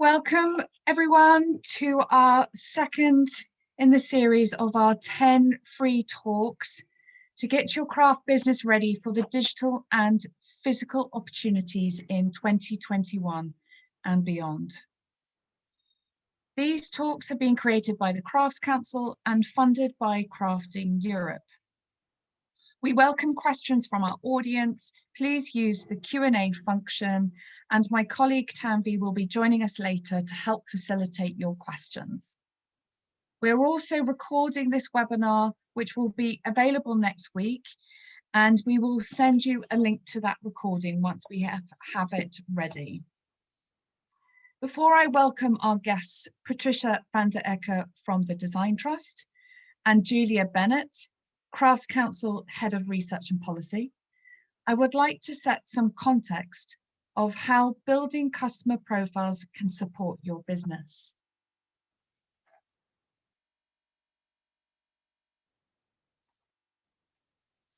Welcome everyone to our second in the series of our 10 free talks to get your craft business ready for the digital and physical opportunities in 2021 and beyond. These talks have been created by the Crafts Council and funded by Crafting Europe. We welcome questions from our audience. Please use the Q&A function and my colleague Tanvi will be joining us later to help facilitate your questions. We're also recording this webinar, which will be available next week, and we will send you a link to that recording once we have, have it ready. Before I welcome our guests, Patricia van den Akker from the Design Trust and Julia Bennett, Crafts Council Head of Research and Policy, I would like to set some context of how building customer profiles can support your business.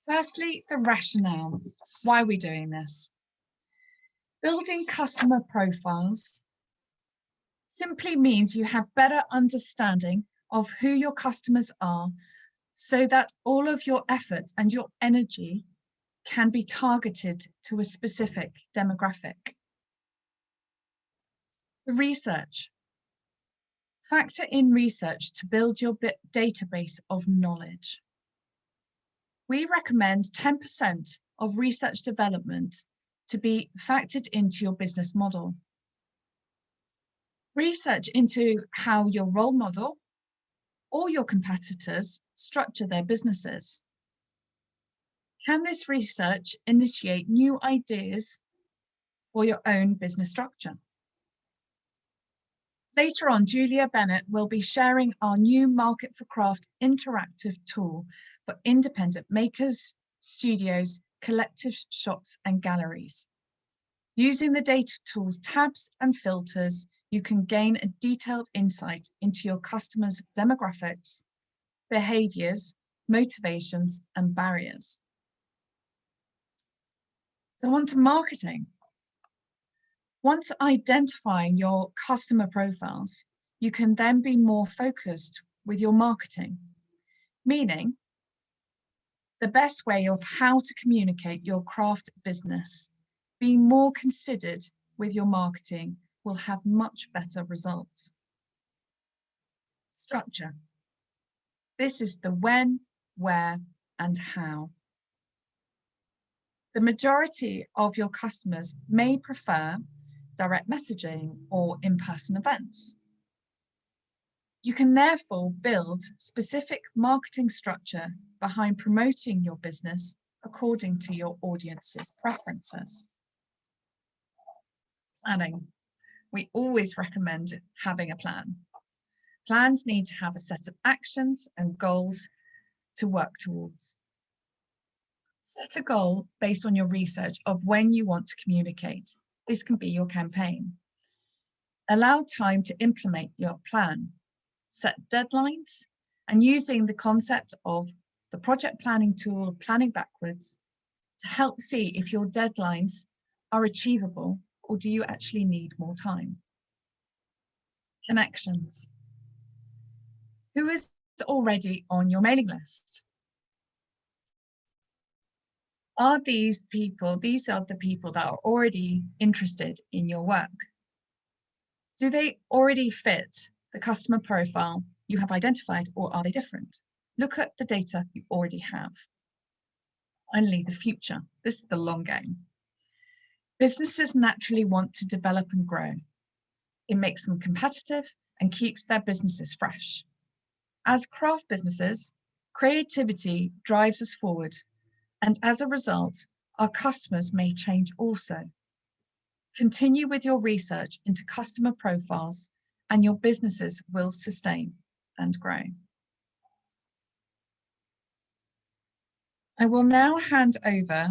Firstly, the rationale. Why are we doing this? Building customer profiles simply means you have better understanding of who your customers are so that all of your efforts and your energy can be targeted to a specific demographic. Research. Factor in research to build your database of knowledge. We recommend 10% of research development to be factored into your business model. Research into how your role model or your competitors structure their businesses. Can this research initiate new ideas for your own business structure? Later on, Julia Bennett will be sharing our new Market for Craft interactive tool for independent makers, studios, collective shops and galleries. Using the data tools tabs and filters, you can gain a detailed insight into your customers' demographics, behaviors, motivations, and barriers. So on to marketing. Once identifying your customer profiles, you can then be more focused with your marketing, meaning the best way of how to communicate your craft business, being more considered with your marketing will have much better results. Structure. This is the when, where, and how. The majority of your customers may prefer direct messaging or in-person events. You can therefore build specific marketing structure behind promoting your business according to your audience's preferences. Planning we always recommend having a plan. Plans need to have a set of actions and goals to work towards. Set a goal based on your research of when you want to communicate. This can be your campaign. Allow time to implement your plan. Set deadlines and using the concept of the project planning tool, planning backwards, to help see if your deadlines are achievable or do you actually need more time? Connections. Who is already on your mailing list? Are these people, these are the people that are already interested in your work? Do they already fit the customer profile you have identified or are they different? Look at the data you already have. Finally, the future. This is the long game. Businesses naturally want to develop and grow. It makes them competitive and keeps their businesses fresh. As craft businesses, creativity drives us forward and as a result, our customers may change also. Continue with your research into customer profiles and your businesses will sustain and grow. I will now hand over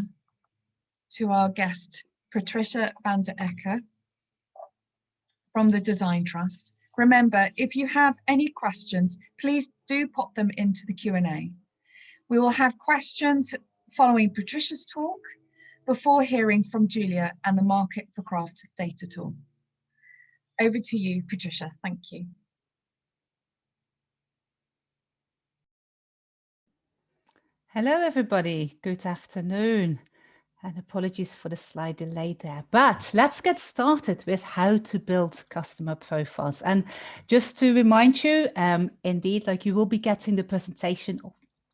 to our guest Patricia van den Akker from the Design Trust. Remember, if you have any questions, please do pop them into the Q&A. We will have questions following Patricia's talk before hearing from Julia and the Market for Craft data tool. Over to you, Patricia. Thank you. Hello, everybody. Good afternoon. And apologies for the slight delay there. But let's get started with how to build customer profiles. And just to remind you, um, indeed, like you will be getting the presentation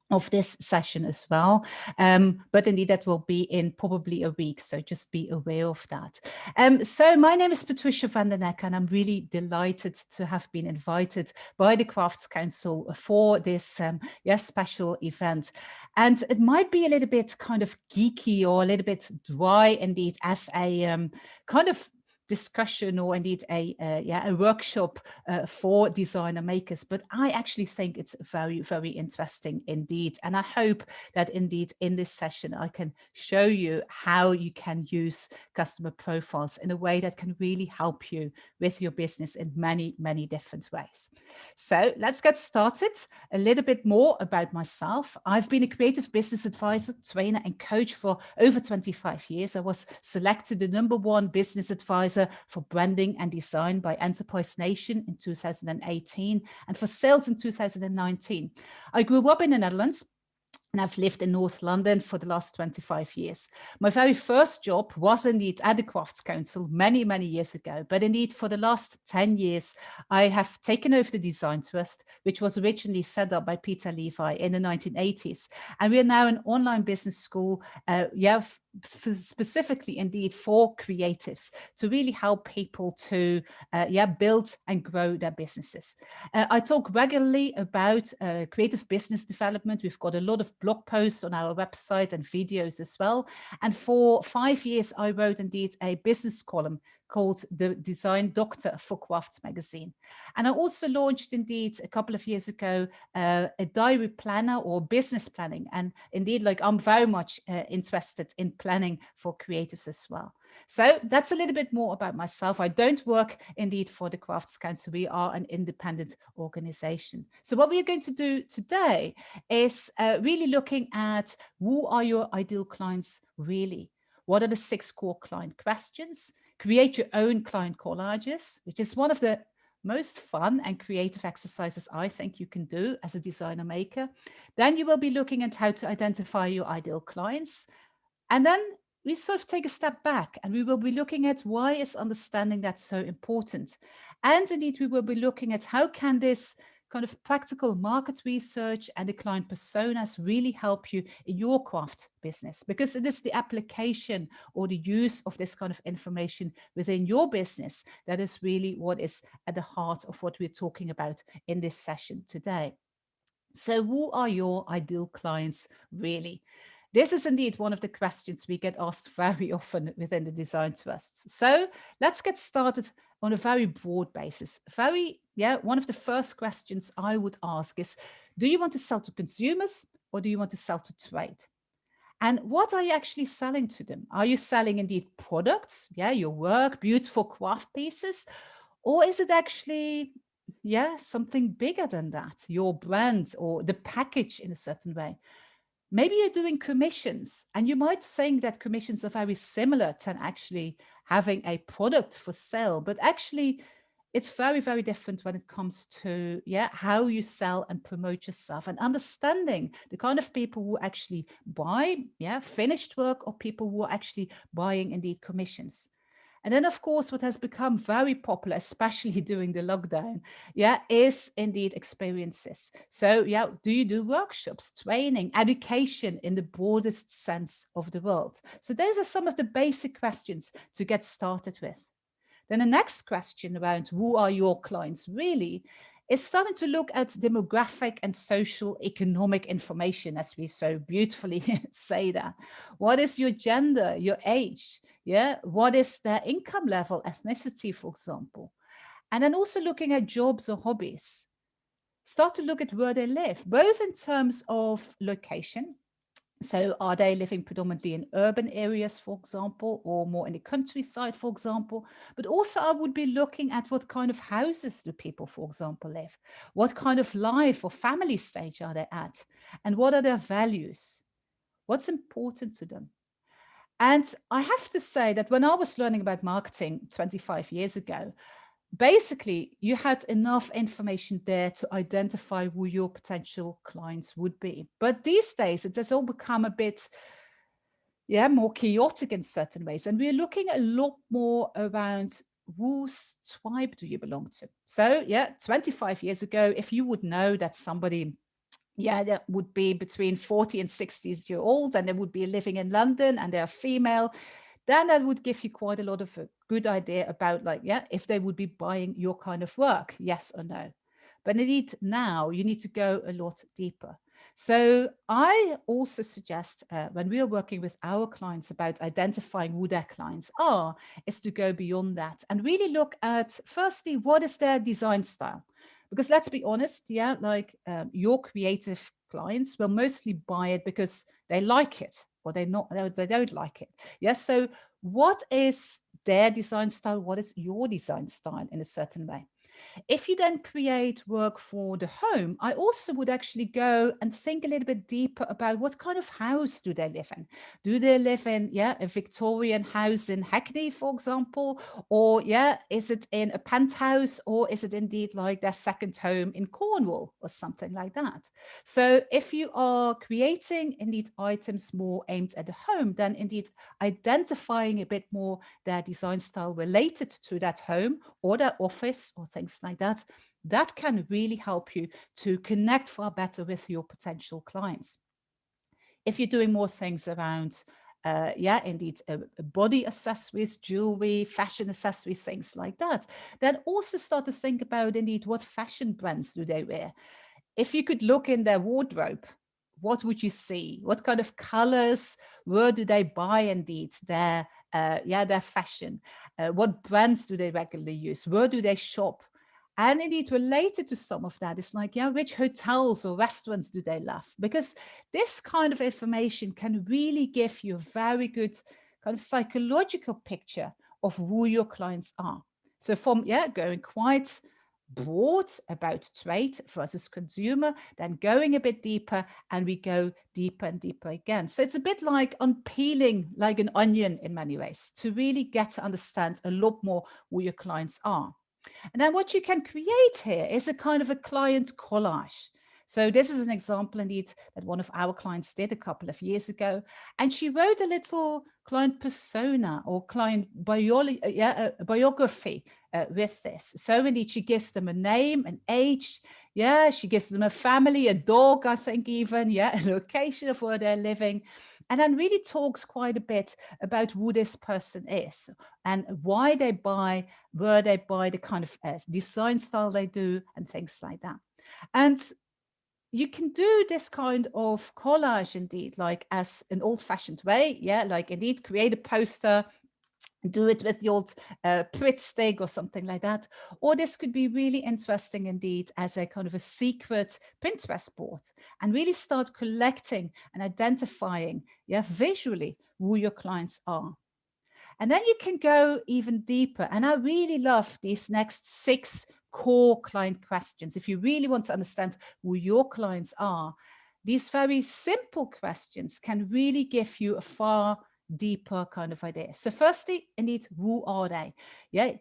of this session as well. Um, but indeed, that will be in probably a week. So just be aware of that. Um, so my name is Patricia van den Akker, and I'm really delighted to have been invited by the Crafts Council for this um, yes, special event. And it might be a little bit kind of geeky or a little bit dry indeed as a um, kind of discussion or indeed a uh, yeah a workshop uh, for designer makers but i actually think it's very very interesting indeed. And i hope that indeed in this session i can show you how you can use customer profiles in a way that can really help you with your business in many many different ways. So let's get started. A little bit more about myself. I've been a creative business advisor trainer and coach for over 25 years. I was selected the number one business advisor for branding and design by Enterprise Nation in 2018 and for sales in 2019. I grew up in the Netherlands and I've lived in North London for the last 25 years. My very first job was indeed at the Crafts Council many, many years ago. But indeed, for the last 10 years, I have taken over the Design Trust, which was originally set up by Peter Levi in the 1980s. And we are now an online business school, uh, yeah, specifically indeed for creatives to really help people to uh, yeah build and grow their businesses. Uh, I talk regularly about uh, creative business development. We've got a lot of blog posts on our website and videos as well. And for five years, I wrote indeed a business column called the Design Doctor for Craft magazine. And I also launched indeed a couple of years ago uh, a diary planner or business planning. And indeed, like I'm very much uh, interested in planning for creatives as well. So that's a little bit more about myself. I don't work indeed for the Crafts Council. We are an independent organization. So what we are going to do today is uh, really looking at who are your ideal clients really? What are the six core client questions? Create your own client collages, which is one of the most fun and creative exercises I think you can do as a designer maker. Then you will be looking at how to identify your ideal clients. And then we sort of take a step back and we will be looking at why is understanding that so important. And indeed, we will be looking at how can this kind of practical market research and the client personas really help you in your craft business because it is the application or the use of this kind of information within your business that is really what is at the heart of what we're talking about in this session today. So who are your ideal clients really? This is indeed one of the questions we get asked very often within the design trusts. So let's get started on a very broad basis. Very, yeah, one of the first questions I would ask is, do you want to sell to consumers or do you want to sell to trade? And what are you actually selling to them? Are you selling indeed products? Yeah, your work, beautiful craft pieces? Or is it actually, yeah, something bigger than that? Your brand or the package in a certain way? maybe you're doing commissions and you might think that commissions are very similar to actually having a product for sale, but actually it's very, very different when it comes to yeah how you sell and promote yourself and understanding the kind of people who actually buy yeah finished work or people who are actually buying indeed commissions. And then, of course, what has become very popular, especially during the lockdown, yeah, is indeed experiences. So, yeah, do you do workshops, training, education in the broadest sense of the word? So those are some of the basic questions to get started with. Then the next question around who are your clients really is starting to look at demographic and social economic information, as we so beautifully say that. What is your gender, your age, yeah, what is their income level, ethnicity, for example. And then also looking at jobs or hobbies. Start to look at where they live, both in terms of location. So are they living predominantly in urban areas, for example, or more in the countryside, for example? But also I would be looking at what kind of houses do people, for example, live? What kind of life or family stage are they at? And what are their values? What's important to them? And I have to say that when I was learning about marketing 25 years ago, basically you had enough information there to identify who your potential clients would be. But these days it has all become a bit yeah, more chaotic in certain ways. And we're looking a lot more around whose tribe do you belong to? So yeah, 25 years ago, if you would know that somebody yeah, that would be between 40 and 60 years old and they would be living in London and they're female, then that would give you quite a lot of a good idea about like, yeah, if they would be buying your kind of work, yes or no. But indeed now you need to go a lot deeper. So I also suggest uh, when we are working with our clients about identifying who their clients are, is to go beyond that and really look at firstly, what is their design style? Because let's be honest, yeah, like um, your creative clients will mostly buy it because they like it or they not they don't like it. Yes. So what is their design style? What is your design style in a certain way? If you then create work for the home, I also would actually go and think a little bit deeper about what kind of house do they live in? Do they live in, yeah, a Victorian house in Hackney, for example? Or yeah, is it in a penthouse or is it indeed like their second home in Cornwall or something like that? So if you are creating indeed items more aimed at the home, then indeed identifying a bit more their design style related to that home or their office or things like like that, that can really help you to connect far better with your potential clients. If you're doing more things around uh, yeah, indeed, uh, body accessories, jewelry, fashion accessories, things like that. Then also start to think about indeed what fashion brands do they wear. If you could look in their wardrobe, what would you see? What kind of colors? Where do they buy indeed their uh, yeah their fashion? Uh, what brands do they regularly use? Where do they shop? And indeed related to some of that is like, yeah, which hotels or restaurants do they love? Because this kind of information can really give you a very good kind of psychological picture of who your clients are. So from, yeah, going quite broad about trade versus consumer, then going a bit deeper and we go deeper and deeper again. So it's a bit like unpeeling like an onion in many ways to really get to understand a lot more who your clients are. And then what you can create here is a kind of a client collage. So this is an example indeed that one of our clients did a couple of years ago. And she wrote a little client persona or client biology, uh, yeah, uh, biography uh, with this. So indeed, she gives them a name, an age. Yeah, she gives them a family, a dog, I think even, yeah, a location of where they're living and then really talks quite a bit about who this person is and why they buy, where they buy, the kind of uh, design style they do and things like that. And you can do this kind of collage indeed, like as an old fashioned way. Yeah, like indeed create a poster, do it with the old uh, Pritt stick or something like that. Or this could be really interesting indeed as a kind of a secret Pinterest board and really start collecting and identifying yeah, visually who your clients are. And then you can go even deeper. And I really love these next six core client questions. If you really want to understand who your clients are, these very simple questions can really give you a far deeper kind of idea. So firstly, indeed, who are they? Yeah,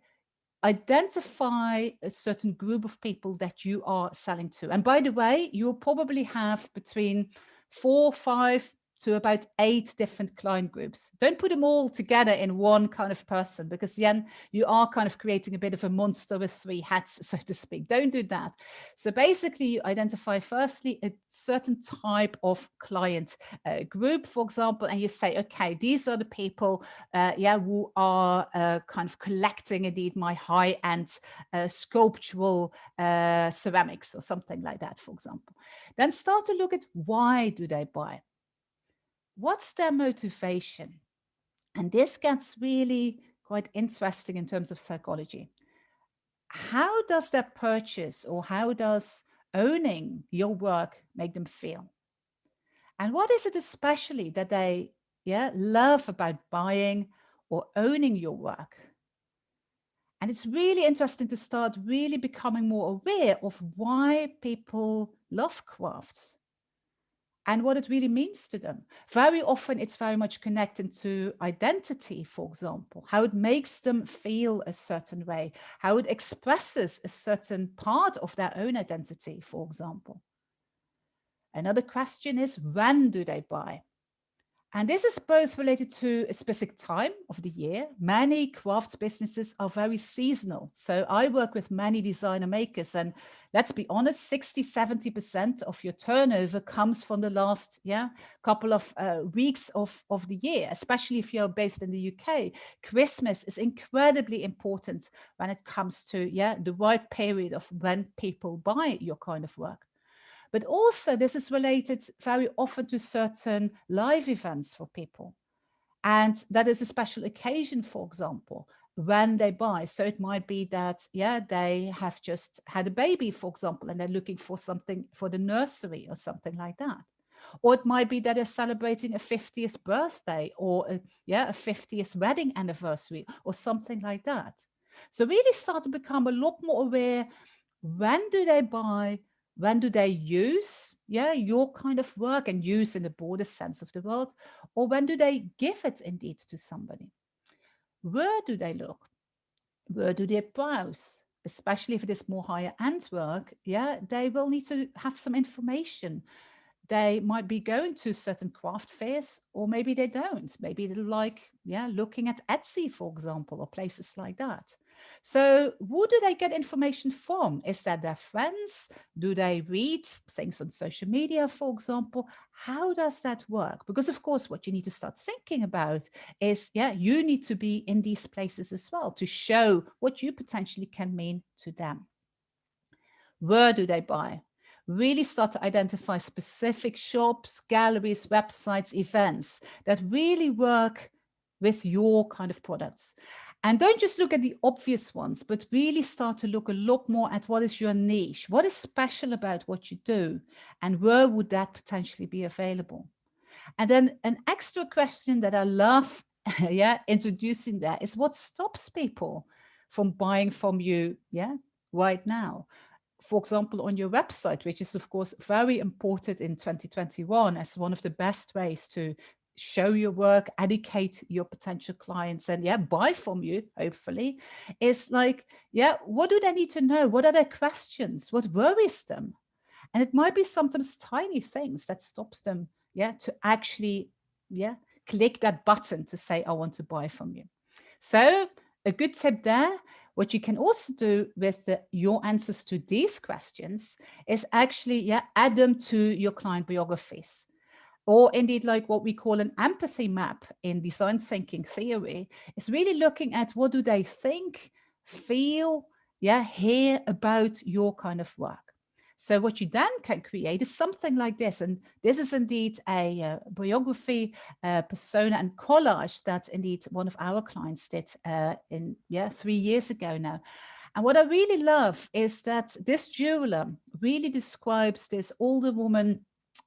identify a certain group of people that you are selling to. And by the way, you'll probably have between four, five, to about eight different client groups. Don't put them all together in one kind of person because then you are kind of creating a bit of a monster with three hats, so to speak. Don't do that. So basically you identify firstly a certain type of client uh, group, for example, and you say, okay, these are the people, uh, yeah, who are uh, kind of collecting indeed my high-end uh, sculptural uh, ceramics or something like that, for example. Then start to look at why do they buy? What's their motivation? And this gets really quite interesting in terms of psychology. How does their purchase or how does owning your work make them feel? And what is it especially that they yeah, love about buying or owning your work? And it's really interesting to start really becoming more aware of why people love crafts and what it really means to them. Very often it's very much connected to identity, for example, how it makes them feel a certain way, how it expresses a certain part of their own identity, for example. Another question is when do they buy? And this is both related to a specific time of the year. Many crafts businesses are very seasonal. So I work with many designer makers and let's be honest, 60, 70% of your turnover comes from the last yeah, couple of uh, weeks of, of the year, especially if you're based in the UK. Christmas is incredibly important when it comes to yeah, the right period of when people buy your kind of work. But also this is related very often to certain live events for people. And that is a special occasion, for example, when they buy. So it might be that, yeah, they have just had a baby, for example, and they're looking for something for the nursery or something like that. Or it might be that they're celebrating a 50th birthday or a, yeah, a 50th wedding anniversary or something like that. So really start to become a lot more aware. When do they buy? When do they use yeah your kind of work and use in the broader sense of the world? Or when do they give it indeed to somebody? Where do they look? Where do they browse? Especially if it is more higher end work yeah they will need to have some information. They might be going to certain craft fairs or maybe they don't. Maybe they like yeah looking at etsy for example or places like that so who do they get information from? Is that their friends? Do they read things on social media, for example? How does that work? Because of course, what you need to start thinking about is, yeah, you need to be in these places as well to show what you potentially can mean to them. Where do they buy? really start to identify specific shops, galleries, websites, events that really work with your kind of products. And don't just look at the obvious ones, but really start to look a lot more at what is your niche, what is special about what you do, and where would that potentially be available? And then an extra question that I love yeah, introducing that is what stops people from buying from you yeah, right now? For example, on your website, which is of course very important in 2021 as one of the best ways to show your work, educate your potential clients and yeah, buy from you, hopefully, is like, yeah, what do they need to know? What are their questions? What worries them? And it might be sometimes tiny things that stops them, yeah, to actually, yeah, click that button to say, I want to buy from you. So a good tip there, what you can also do with the, your answers to these questions is actually, yeah, add them to your client biographies or indeed like what we call an empathy map in design thinking theory is really looking at what do they think, feel, yeah, hear about your kind of work. So what you then can create is something like this. And this is indeed a uh, biography, uh, persona and collage that indeed one of our clients did uh, in, yeah, three years ago now. And what I really love is that this jeweler really describes this older woman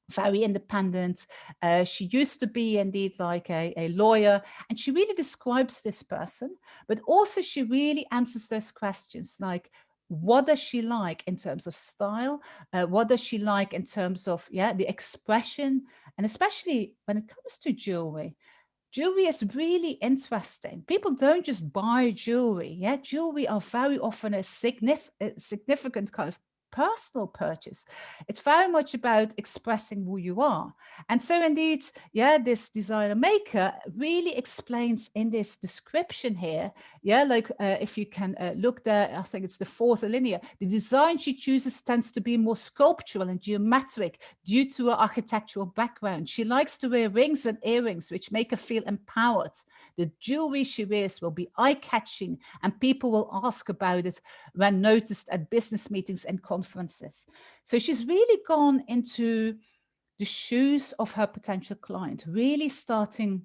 very independent. Uh, she used to be indeed like a, a lawyer and she really describes this person, but also she really answers those questions like, what does she like in terms of style? Uh, what does she like in terms of, yeah, the expression? And especially when it comes to jewelry, jewelry is really interesting. People don't just buy jewelry. Yeah, jewelry are very often a, signif a significant kind of personal purchase. It's very much about expressing who you are. And so indeed, yeah, this designer maker really explains in this description here, yeah, like uh, if you can uh, look there, I think it's the fourth linear, the design she chooses tends to be more sculptural and geometric due to her architectural background. She likes to wear rings and earrings, which make her feel empowered. The jewelry she wears will be eye-catching and people will ask about it when noticed at business meetings and conferences conferences. So she's really gone into the shoes of her potential client, really starting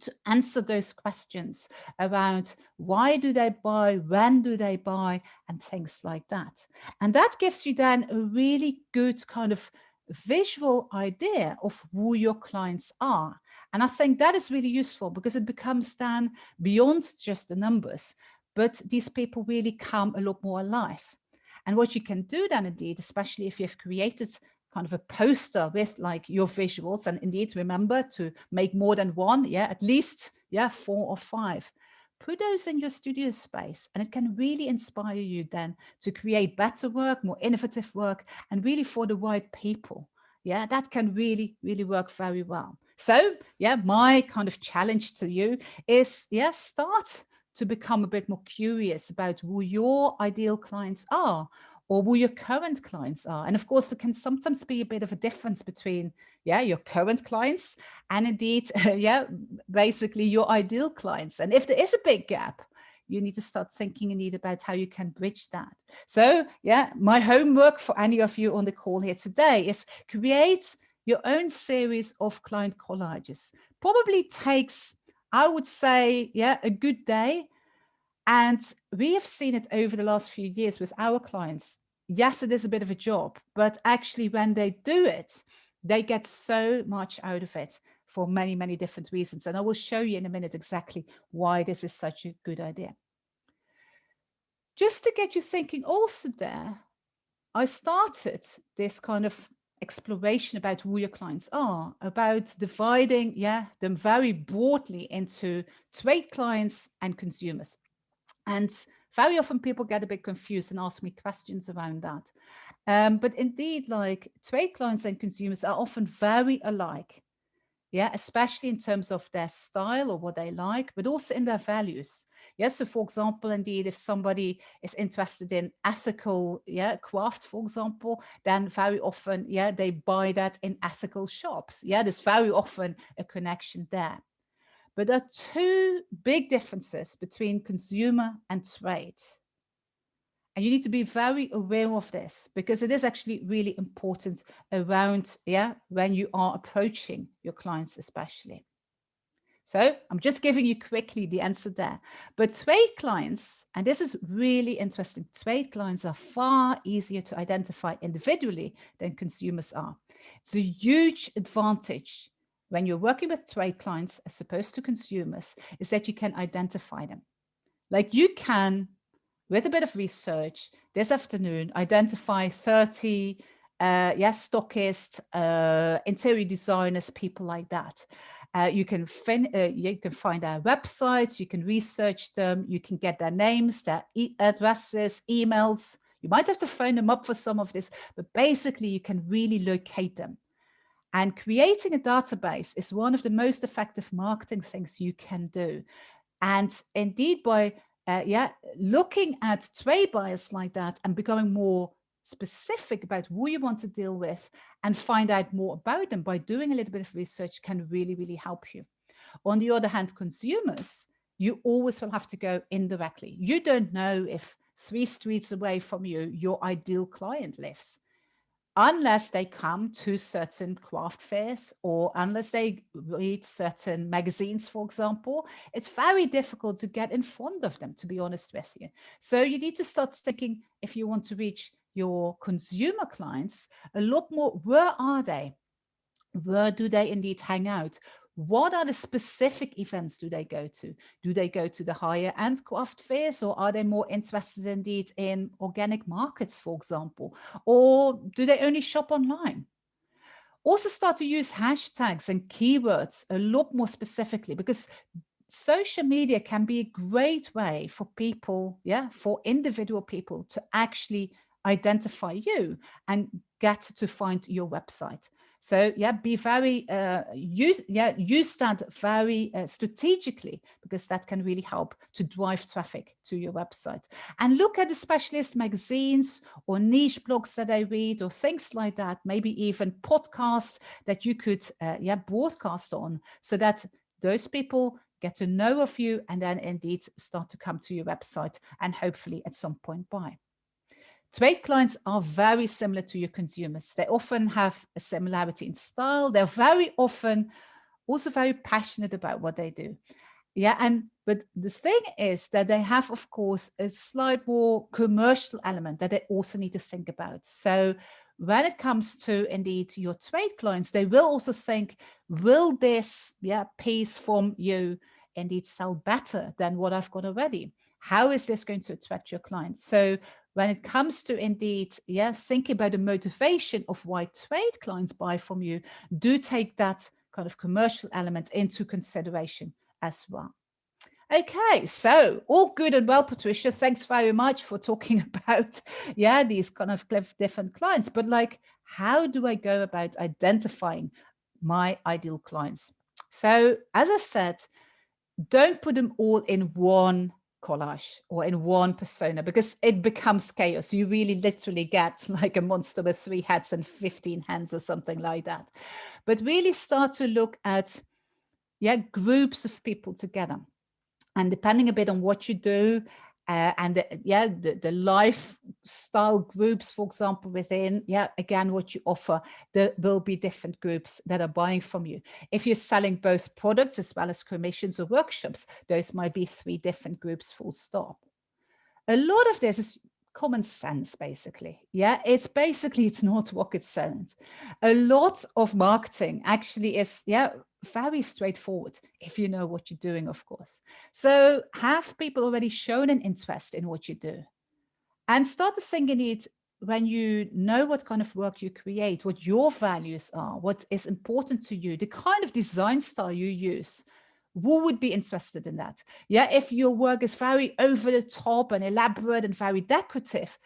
to answer those questions around why do they buy, when do they buy, and things like that. And that gives you then a really good kind of visual idea of who your clients are. And I think that is really useful because it becomes then beyond just the numbers, but these people really come a lot more alive. And what you can do then indeed, especially if you've created kind of a poster with like your visuals and indeed remember to make more than one yeah at least yeah four or five put those in your studio space and it can really inspire you then to create better work more innovative work and really for the right people. Yeah that can really really work very well. So yeah my kind of challenge to you is yeah start to become a bit more curious about who your ideal clients are or who your current clients are. And of course, there can sometimes be a bit of a difference between, yeah, your current clients and indeed, yeah, basically your ideal clients. And if there is a big gap, you need to start thinking indeed about how you can bridge that. So yeah, my homework for any of you on the call here today is create your own series of client collages. Probably takes, I would say, yeah, a good day and we have seen it over the last few years with our clients. Yes, it is a bit of a job, but actually when they do it, they get so much out of it for many, many different reasons. And I will show you in a minute exactly why this is such a good idea. Just to get you thinking also there, I started this kind of exploration about who your clients are, about dividing yeah, them very broadly into trade clients and consumers. And very often people get a bit confused and ask me questions around that. Um, but indeed, like trade clients and consumers are often very alike. Yeah, especially in terms of their style or what they like, but also in their values. Yes, so for example, indeed, if somebody is interested in ethical yeah, craft, for example, then very often, yeah, they buy that in ethical shops. Yeah, there's very often a connection there. But there are two big differences between consumer and trade. And you need to be very aware of this because it is actually really important around, yeah, when you are approaching your clients, especially. So I'm just giving you quickly the answer there. But trade clients, and this is really interesting, trade clients are far easier to identify individually than consumers are. It's a huge advantage when you're working with trade clients as opposed to consumers is that you can identify them. Like you can, with a bit of research this afternoon, identify 30 uh, yes, stockists, uh, interior designers, people like that. Uh, you can fin uh, you can find their websites, you can research them, you can get their names, their e addresses, emails. You might have to phone them up for some of this, but basically you can really locate them. And creating a database is one of the most effective marketing things you can do. And indeed, by uh, yeah, looking at trade buyers like that and becoming more specific about who you want to deal with and find out more about them by doing a little bit of research can really, really help you. On the other hand, consumers, you always will have to go indirectly. You don't know if three streets away from you, your ideal client lives unless they come to certain craft fairs or unless they read certain magazines, for example, it's very difficult to get in front of them, to be honest with you. So you need to start thinking if you want to reach your consumer clients a lot more, where are they? Where do they indeed hang out? what are the specific events do they go to? Do they go to the higher end craft fairs or are they more interested indeed in organic markets, for example? Or do they only shop online? Also start to use hashtags and keywords a lot more specifically because social media can be a great way for people, yeah, for individual people to actually identify you and get to find your website. So yeah, be very, uh, use, yeah, use that very uh, strategically because that can really help to drive traffic to your website. And look at the specialist magazines or niche blogs that I read or things like that, maybe even podcasts that you could uh, yeah, broadcast on so that those people get to know of you and then indeed start to come to your website and hopefully at some point buy. Trade clients are very similar to your consumers. They often have a similarity in style. They're very often also very passionate about what they do. Yeah, and but the thing is that they have, of course, a slight more commercial element that they also need to think about. So when it comes to indeed your trade clients, they will also think, will this yeah, piece from you indeed sell better than what I've got already? How is this going to attract your clients? So when it comes to indeed, yeah, thinking about the motivation of why trade clients buy from you, do take that kind of commercial element into consideration as well. Okay, so all good and well, Patricia. Thanks very much for talking about, yeah, these kind of different clients. But like, how do I go about identifying my ideal clients? So as I said, don't put them all in one collage or in one persona because it becomes chaos. You really literally get like a monster with three heads and 15 hands or something like that. But really start to look at yeah, groups of people together. And depending a bit on what you do, uh, and the, yeah, the, the lifestyle groups, for example, within, yeah, again, what you offer, there will be different groups that are buying from you. If you're selling both products as well as commissions or workshops, those might be three different groups full stop. A lot of this is common sense, basically. Yeah, it's basically, it's not rocket science. A lot of marketing actually is, yeah, very straightforward if you know what you're doing, of course. So have people already shown an interest in what you do? And start to think in it when you know what kind of work you create, what your values are, what is important to you, the kind of design style you use, who would be interested in that? Yeah, if your work is very over the top and elaborate and very decorative,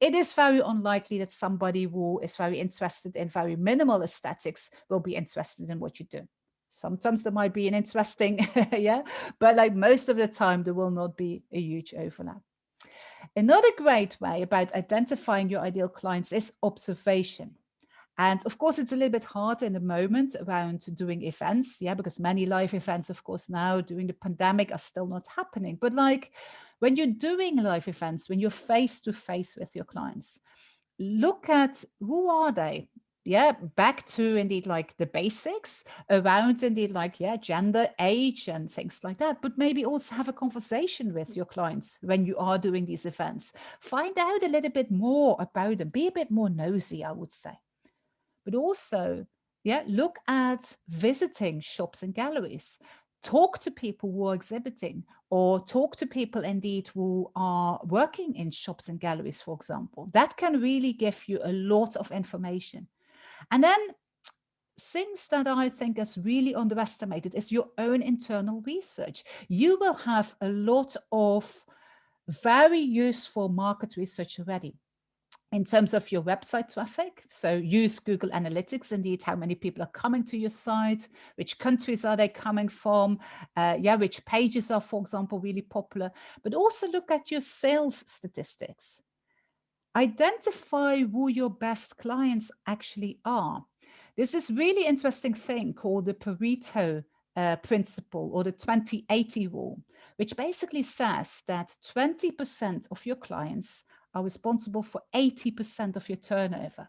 it is very unlikely that somebody who is very interested in very minimal aesthetics will be interested in what you do. Sometimes there might be an interesting, yeah, but like most of the time, there will not be a huge overlap. Another great way about identifying your ideal clients is observation. And of course, it's a little bit hard in the moment around doing events, yeah, because many live events, of course, now during the pandemic are still not happening. But like when you're doing live events, when you're face to face with your clients, look at who are they? Yeah, back to indeed like the basics around indeed like, yeah, gender, age and things like that, but maybe also have a conversation with your clients when you are doing these events. Find out a little bit more about them, be a bit more nosy, I would say. But also, yeah, look at visiting shops and galleries talk to people who are exhibiting or talk to people indeed who are working in shops and galleries, for example. That can really give you a lot of information. And then things that I think is really underestimated is your own internal research. You will have a lot of very useful market research already in terms of your website traffic. So use Google Analytics, indeed, how many people are coming to your site, which countries are they coming from, uh, yeah, which pages are, for example, really popular, but also look at your sales statistics. Identify who your best clients actually are. There's this really interesting thing called the Pareto uh, principle or the 2080 rule, which basically says that 20% of your clients are responsible for 80% of your turnover.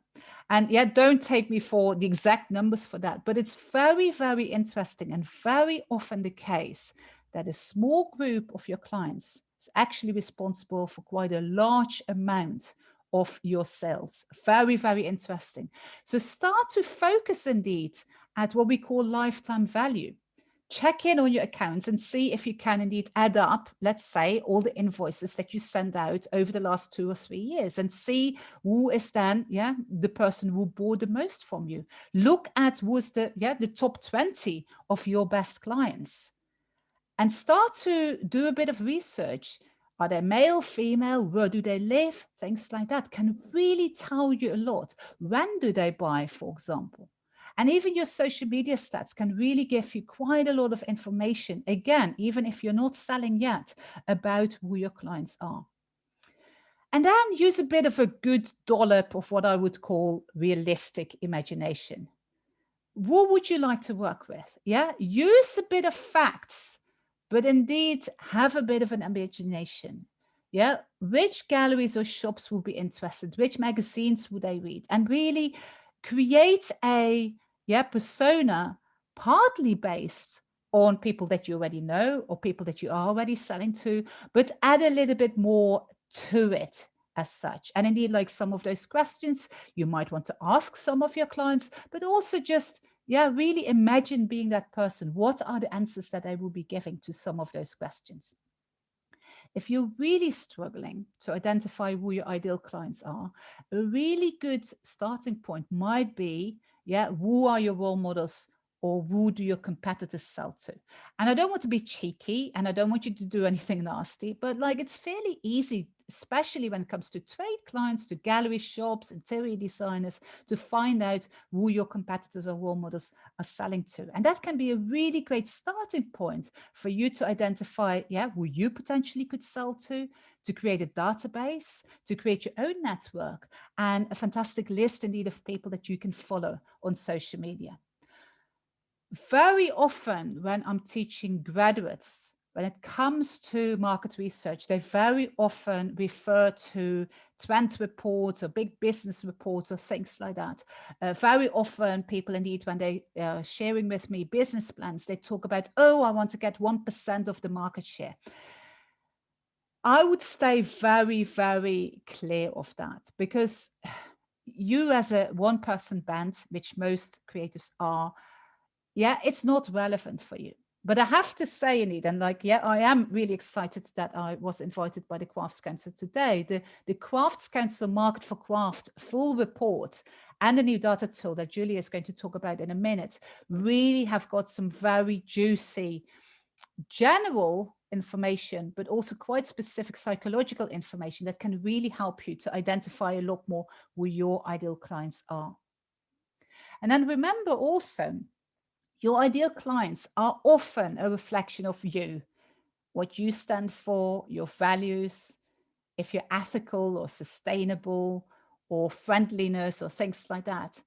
And yeah, don't take me for the exact numbers for that, but it's very, very interesting and very often the case that a small group of your clients is actually responsible for quite a large amount of your sales. Very, very interesting. So start to focus indeed at what we call lifetime value. Check in on your accounts and see if you can indeed add up, let's say, all the invoices that you send out over the last two or three years and see who is then, yeah, the person who bought the most from you. Look at who's the, yeah, the top 20 of your best clients and start to do a bit of research are they male, female? Where do they live? Things like that can really tell you a lot. When do they buy, for example? And even your social media stats can really give you quite a lot of information, again, even if you're not selling yet, about who your clients are. And then use a bit of a good dollop of what I would call realistic imagination. Who would you like to work with? Yeah, use a bit of facts but indeed have a bit of an imagination. Yeah, which galleries or shops will be interested? Which magazines would they read? And really create a yeah persona partly based on people that you already know or people that you are already selling to, but add a little bit more to it as such. And indeed, like some of those questions you might want to ask some of your clients, but also just yeah, really imagine being that person. What are the answers that I will be giving to some of those questions? if you're really struggling to identify who your ideal clients are, a really good starting point might be, yeah, who are your role models or who do your competitors sell to? And I don't want to be cheeky and I don't want you to do anything nasty, but like it's fairly easy, especially when it comes to trade clients, to gallery shops, interior designers, to find out who your competitors or role models are selling to. And that can be a really great starting point for you to identify, yeah, who you potentially could sell to, to create a database, to create your own network and a fantastic list indeed of people that you can follow on social media very often when I'm teaching graduates, when it comes to market research, they very often refer to trend reports or big business reports or things like that. Uh, very often people indeed, when they are sharing with me business plans, they talk about, oh, I want to get 1% of the market share. I would stay very, very clear of that because you as a one person band, which most creatives are, yeah, it's not relevant for you. But I have to say, Anit, and like, yeah, I am really excited that I was invited by the Crafts Council today. The, the Crafts Council Market for Craft full report and the new data tool that Julia is going to talk about in a minute really have got some very juicy general information, but also quite specific psychological information that can really help you to identify a lot more who your ideal clients are. And then remember also your ideal clients are often a reflection of you, what you stand for, your values, if you're ethical or sustainable or friendliness or things like that.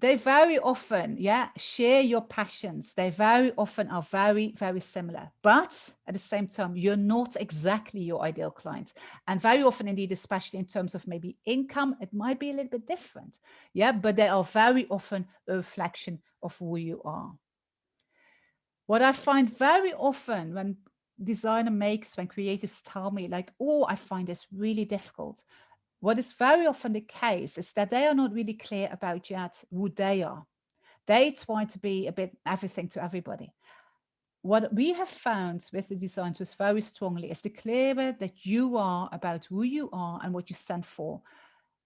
They very often, yeah, share your passions. They very often are very, very similar. But at the same time, you're not exactly your ideal client. And very often indeed, especially in terms of maybe income, it might be a little bit different. Yeah, but they are very often a reflection of who you are. What I find very often when designer makes, when creatives tell me like, oh, I find this really difficult. What is very often the case is that they are not really clear about yet who they are. They try to be a bit everything to everybody. What we have found with the design tools very strongly is the clearer that you are about who you are and what you stand for,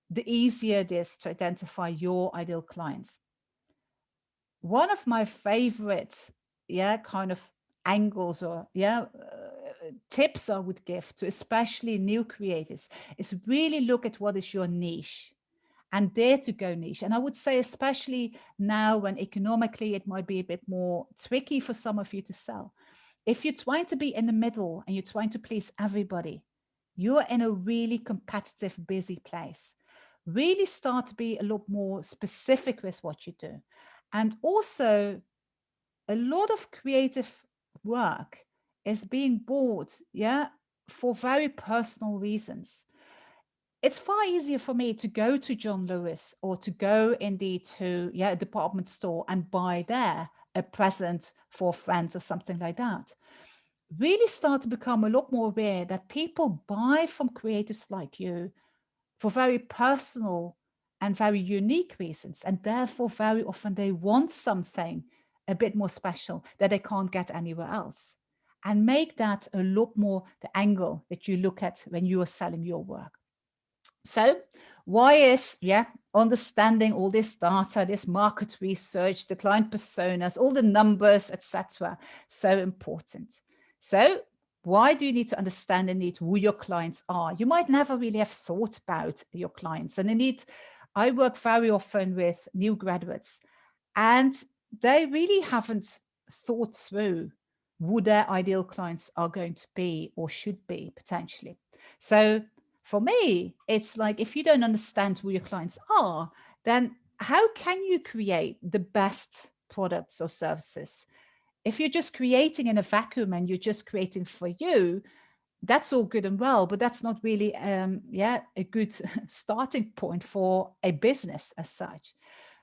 the easier it is to identify your ideal clients. One of my favorite, yeah, kind of angles or yeah, uh, tips I would give to especially new creatives is really look at what is your niche and dare to go niche. And I would say, especially now when economically it might be a bit more tricky for some of you to sell. If you're trying to be in the middle and you're trying to please everybody, you're in a really competitive, busy place. Really start to be a lot more specific with what you do. And also a lot of creative work is being bought, yeah, for very personal reasons. It's far easier for me to go to John Lewis or to go indeed to yeah, a department store and buy there a present for friends or something like that. Really start to become a lot more aware that people buy from creatives like you for very personal and very unique reasons. And therefore, very often they want something a bit more special that they can't get anywhere else. And make that a lot more the angle that you look at when you are selling your work. So why is, yeah, understanding all this data, this market research, the client personas, all the numbers, etc., so important? So why do you need to understand and need who your clients are? You might never really have thought about your clients. And indeed, I work very often with new graduates and they really haven't thought through who their ideal clients are going to be or should be potentially. So for me, it's like if you don't understand who your clients are, then how can you create the best products or services? If you're just creating in a vacuum and you're just creating for you, that's all good and well, but that's not really, um, yeah, a good starting point for a business as such.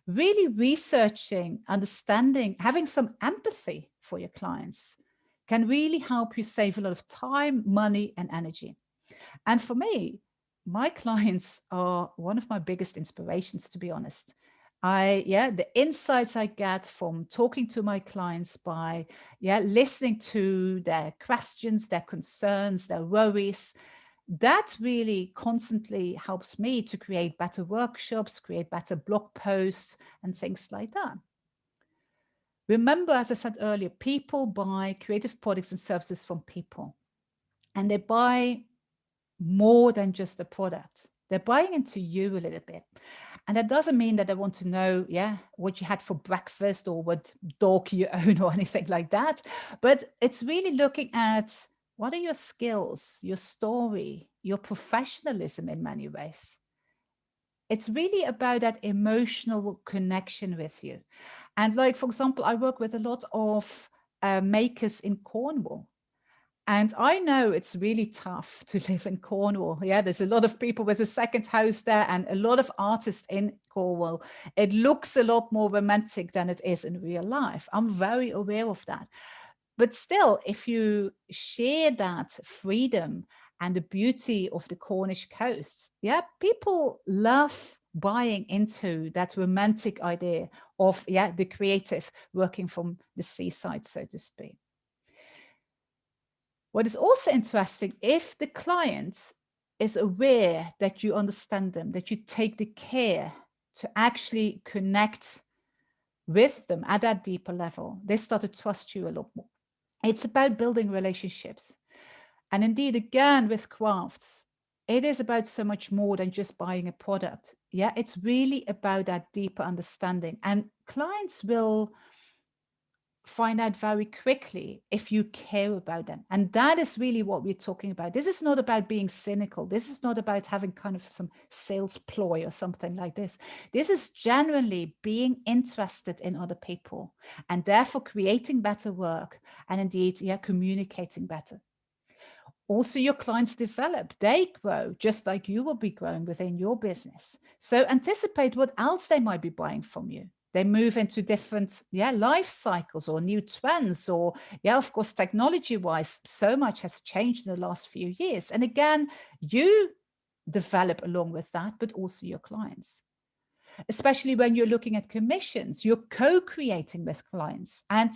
Really researching, understanding, having some empathy for your clients can really help you save a lot of time, money, and energy. And for me, my clients are one of my biggest inspirations, to be honest. I, yeah, the insights I get from talking to my clients by, yeah, listening to their questions, their concerns, their worries, that really constantly helps me to create better workshops, create better blog posts and things like that. Remember, as I said earlier, people buy creative products and services from people and they buy more than just a product. They're buying into you a little bit. And that doesn't mean that they want to know, yeah, what you had for breakfast or what dog you own or anything like that. But it's really looking at what are your skills, your story, your professionalism in many ways. It's really about that emotional connection with you. And like, for example, I work with a lot of uh, makers in Cornwall. And I know it's really tough to live in Cornwall. Yeah, there's a lot of people with a second house there and a lot of artists in Cornwall. It looks a lot more romantic than it is in real life. I'm very aware of that. But still, if you share that freedom and the beauty of the Cornish coast, yeah, people love buying into that romantic idea of yeah the creative working from the seaside, so to speak. What is also interesting, if the client is aware that you understand them, that you take the care to actually connect with them at that deeper level, they start to trust you a lot more. It's about building relationships. And indeed, again, with crafts, it is about so much more than just buying a product. Yeah, it's really about that deeper understanding. And clients will find out very quickly if you care about them. And that is really what we're talking about. This is not about being cynical. This is not about having kind of some sales ploy or something like this. This is genuinely being interested in other people and therefore creating better work and indeed, yeah, communicating better. Also, your clients develop, they grow just like you will be growing within your business. So anticipate what else they might be buying from you. They move into different yeah life cycles or new trends or yeah of course technology wise so much has changed in the last few years. And again you develop along with that but also your clients. Especially when you're looking at commissions you're co-creating with clients. And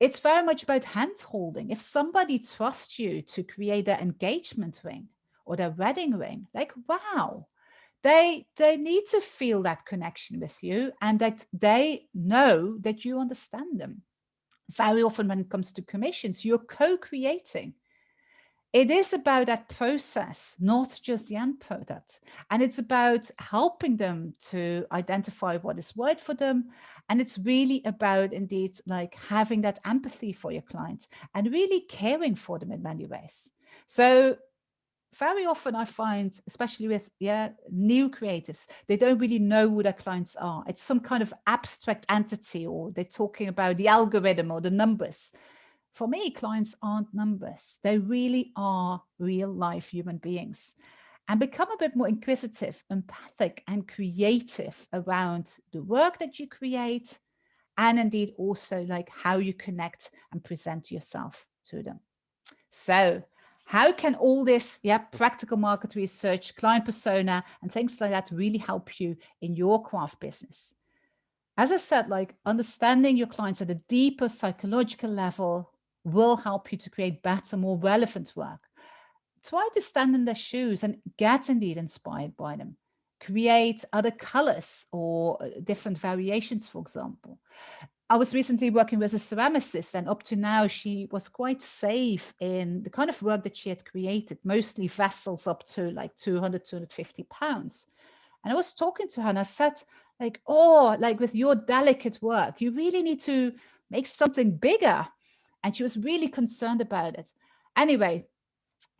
it's very much about hand holding. If somebody trusts you to create their engagement ring or their wedding ring like wow they they need to feel that connection with you and that they know that you understand them. Very often when it comes to commissions you're co-creating it is about that process not just the end product and it's about helping them to identify what is right for them and it's really about indeed like having that empathy for your clients and really caring for them in many ways so very often I find, especially with yeah new creatives, they don't really know who their clients are. It's some kind of abstract entity or they're talking about the algorithm or the numbers. For me, clients aren't numbers. They really are real life human beings and become a bit more inquisitive, empathic and creative around the work that you create and indeed also like how you connect and present yourself to them. So how can all this yeah practical market research client persona and things like that really help you in your craft business as i said like understanding your clients at a deeper psychological level will help you to create better more relevant work try to stand in their shoes and get indeed inspired by them create other colors or uh, different variations for example I was recently working with a ceramicist and up to now she was quite safe in the kind of work that she had created, mostly vessels up to like 200, 250 pounds. And I was talking to her and I said like, oh, like with your delicate work, you really need to make something bigger. And she was really concerned about it. Anyway,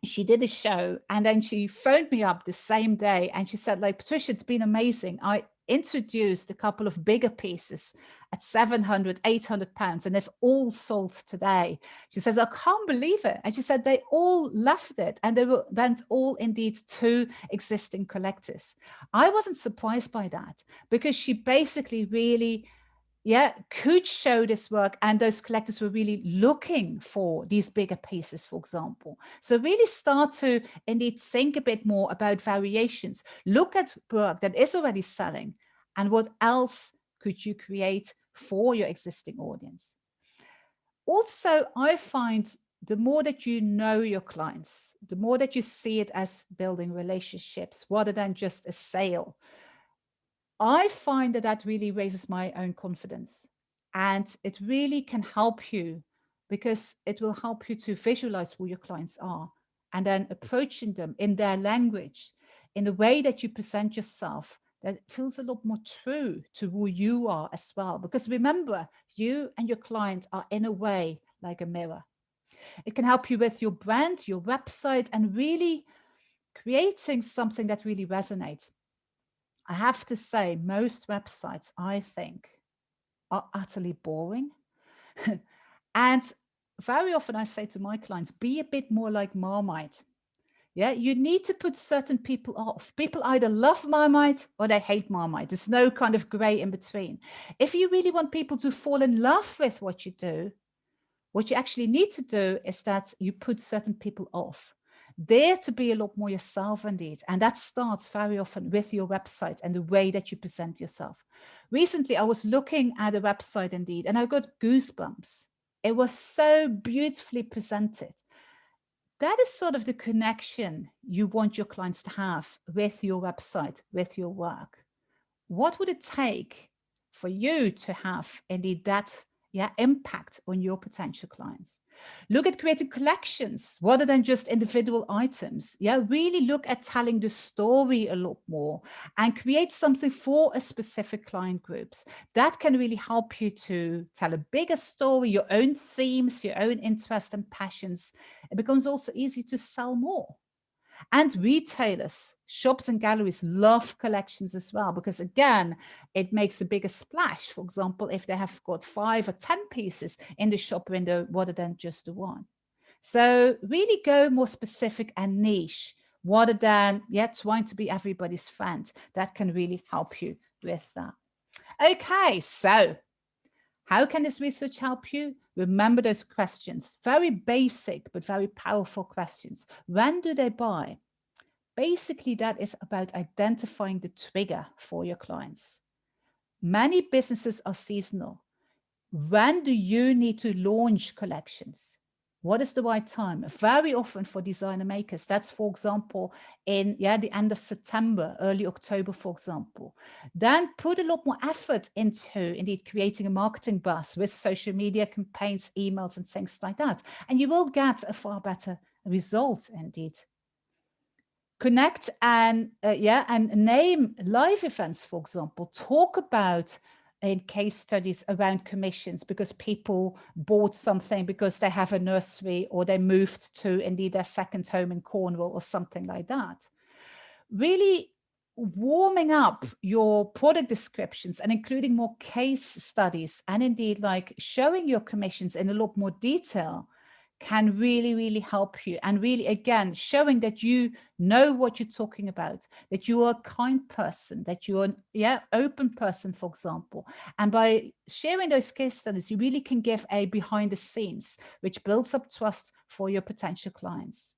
she did a show and then she phoned me up the same day and she said like, Patricia, it's been amazing. I introduced a couple of bigger pieces at 700, 800 pounds, and they've all sold today. She says, I can't believe it. And she said they all loved it and they went all indeed to existing collectors. I wasn't surprised by that because she basically really yeah, could show this work and those collectors were really looking for these bigger pieces, for example. So really start to indeed think a bit more about variations. Look at work that is already selling and what else could you create for your existing audience. Also, I find the more that you know your clients, the more that you see it as building relationships rather than just a sale, I find that that really raises my own confidence and it really can help you because it will help you to visualize who your clients are and then approaching them in their language in a way that you present yourself that feels a lot more true to who you are as well. Because remember, you and your client are in a way like a mirror. It can help you with your brand, your website, and really creating something that really resonates. I have to say, most websites, I think, are utterly boring. and very often I say to my clients, be a bit more like Marmite. Yeah, you need to put certain people off. People either love Marmite or they hate Marmite. There's no kind of gray in between. If you really want people to fall in love with what you do, what you actually need to do is that you put certain people off. Dare to be a lot more yourself indeed. And that starts very often with your website and the way that you present yourself. Recently, I was looking at a website indeed, and I got goosebumps. It was so beautifully presented that is sort of the connection you want your clients to have with your website, with your work. What would it take for you to have indeed that yeah, impact on your potential clients? Look at creating collections rather than just individual items. Yeah, really look at telling the story a lot more and create something for a specific client groups. That can really help you to tell a bigger story, your own themes, your own interests and passions. It becomes also easy to sell more. And retailers, shops and galleries love collections as well, because again, it makes a bigger splash. For example, if they have got five or 10 pieces in the shop window rather than just the one. So really go more specific and niche rather than yeah, trying to be everybody's friend. That can really help you with that. Okay, so how can this research help you? Remember those questions, very basic, but very powerful questions. When do they buy? Basically, that is about identifying the trigger for your clients. Many businesses are seasonal. When do you need to launch collections? What is the right time? Very often for designer makers, that's for example, in yeah, the end of September, early October, for example. Then put a lot more effort into indeed creating a marketing buzz with social media campaigns, emails and things like that. And you will get a far better result indeed. Connect and uh, yeah, and name live events, for example, talk about in case studies around commissions because people bought something because they have a nursery or they moved to indeed their second home in Cornwall or something like that. Really warming up your product descriptions and including more case studies and indeed like showing your commissions in a lot more detail can really, really help you. And really, again, showing that you know what you're talking about, that you are a kind person, that you're an yeah, open person, for example. And by sharing those case studies, you really can give a behind the scenes, which builds up trust for your potential clients.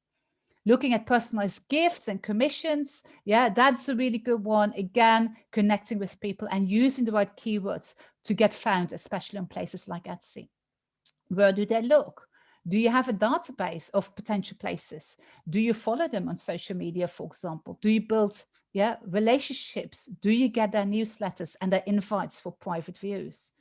Looking at personalized gifts and commissions. Yeah, that's a really good one. Again, connecting with people and using the right keywords to get found, especially on places like Etsy. Where do they look? Do you have a database of potential places? Do you follow them on social media, for example? Do you build yeah, relationships? Do you get their newsletters and their invites for private views?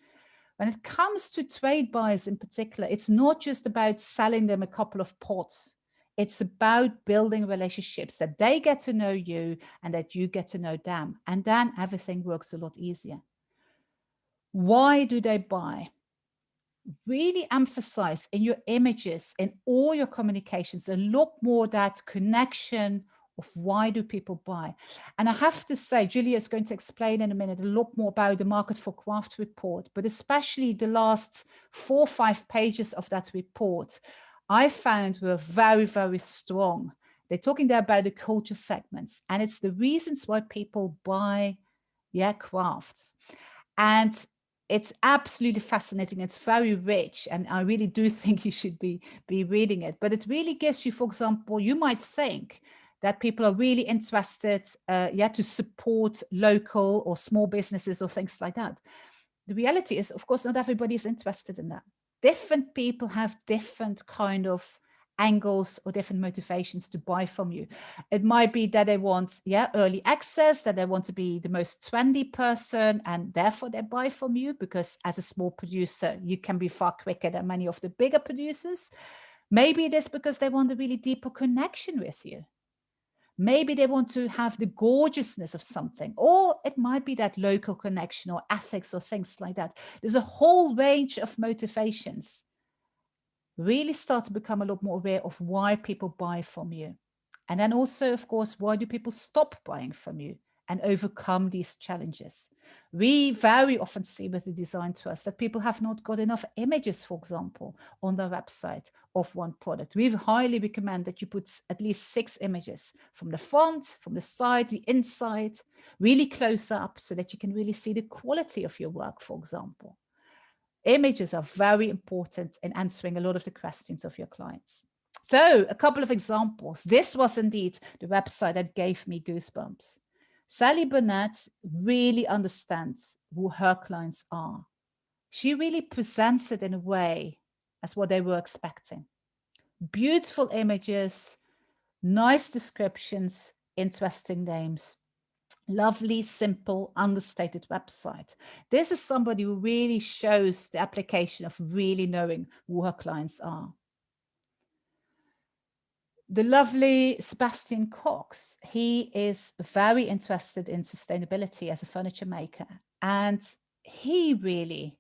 When it comes to trade buyers in particular, it's not just about selling them a couple of pots. It's about building relationships that they get to know you and that you get to know them. And then everything works a lot easier. Why do they buy? Really emphasize in your images, in all your communications, a lot more that connection of why do people buy. And I have to say, Julia is going to explain in a minute a lot more about the Market for Craft report, but especially the last four or five pages of that report, I found were very, very strong. They're talking there about the culture segments, and it's the reasons why people buy yeah, crafts. And it's absolutely fascinating. It's very rich. And I really do think you should be, be reading it. But it really gives you, for example, you might think that people are really interested, uh, yeah, to support local or small businesses or things like that. The reality is, of course, not everybody is interested in that. Different people have different kind of angles or different motivations to buy from you. It might be that they want, yeah, early access, that they want to be the most trendy person and therefore they buy from you because as a small producer, you can be far quicker than many of the bigger producers. Maybe it is because they want a really deeper connection with you. Maybe they want to have the gorgeousness of something, or it might be that local connection or ethics or things like that. There's a whole range of motivations. Really start to become a lot more aware of why people buy from you. And then also, of course, why do people stop buying from you? and overcome these challenges. We very often see with the design trust that people have not got enough images, for example, on their website of one product. We highly recommend that you put at least six images from the front, from the side, the inside, really close up so that you can really see the quality of your work, for example. Images are very important in answering a lot of the questions of your clients. So a couple of examples. This was indeed the website that gave me goosebumps. Sally Burnett really understands who her clients are. She really presents it in a way as what they were expecting. Beautiful images, nice descriptions, interesting names, lovely, simple, understated website. This is somebody who really shows the application of really knowing who her clients are the lovely Sebastian Cox, he is very interested in sustainability as a furniture maker. And he really,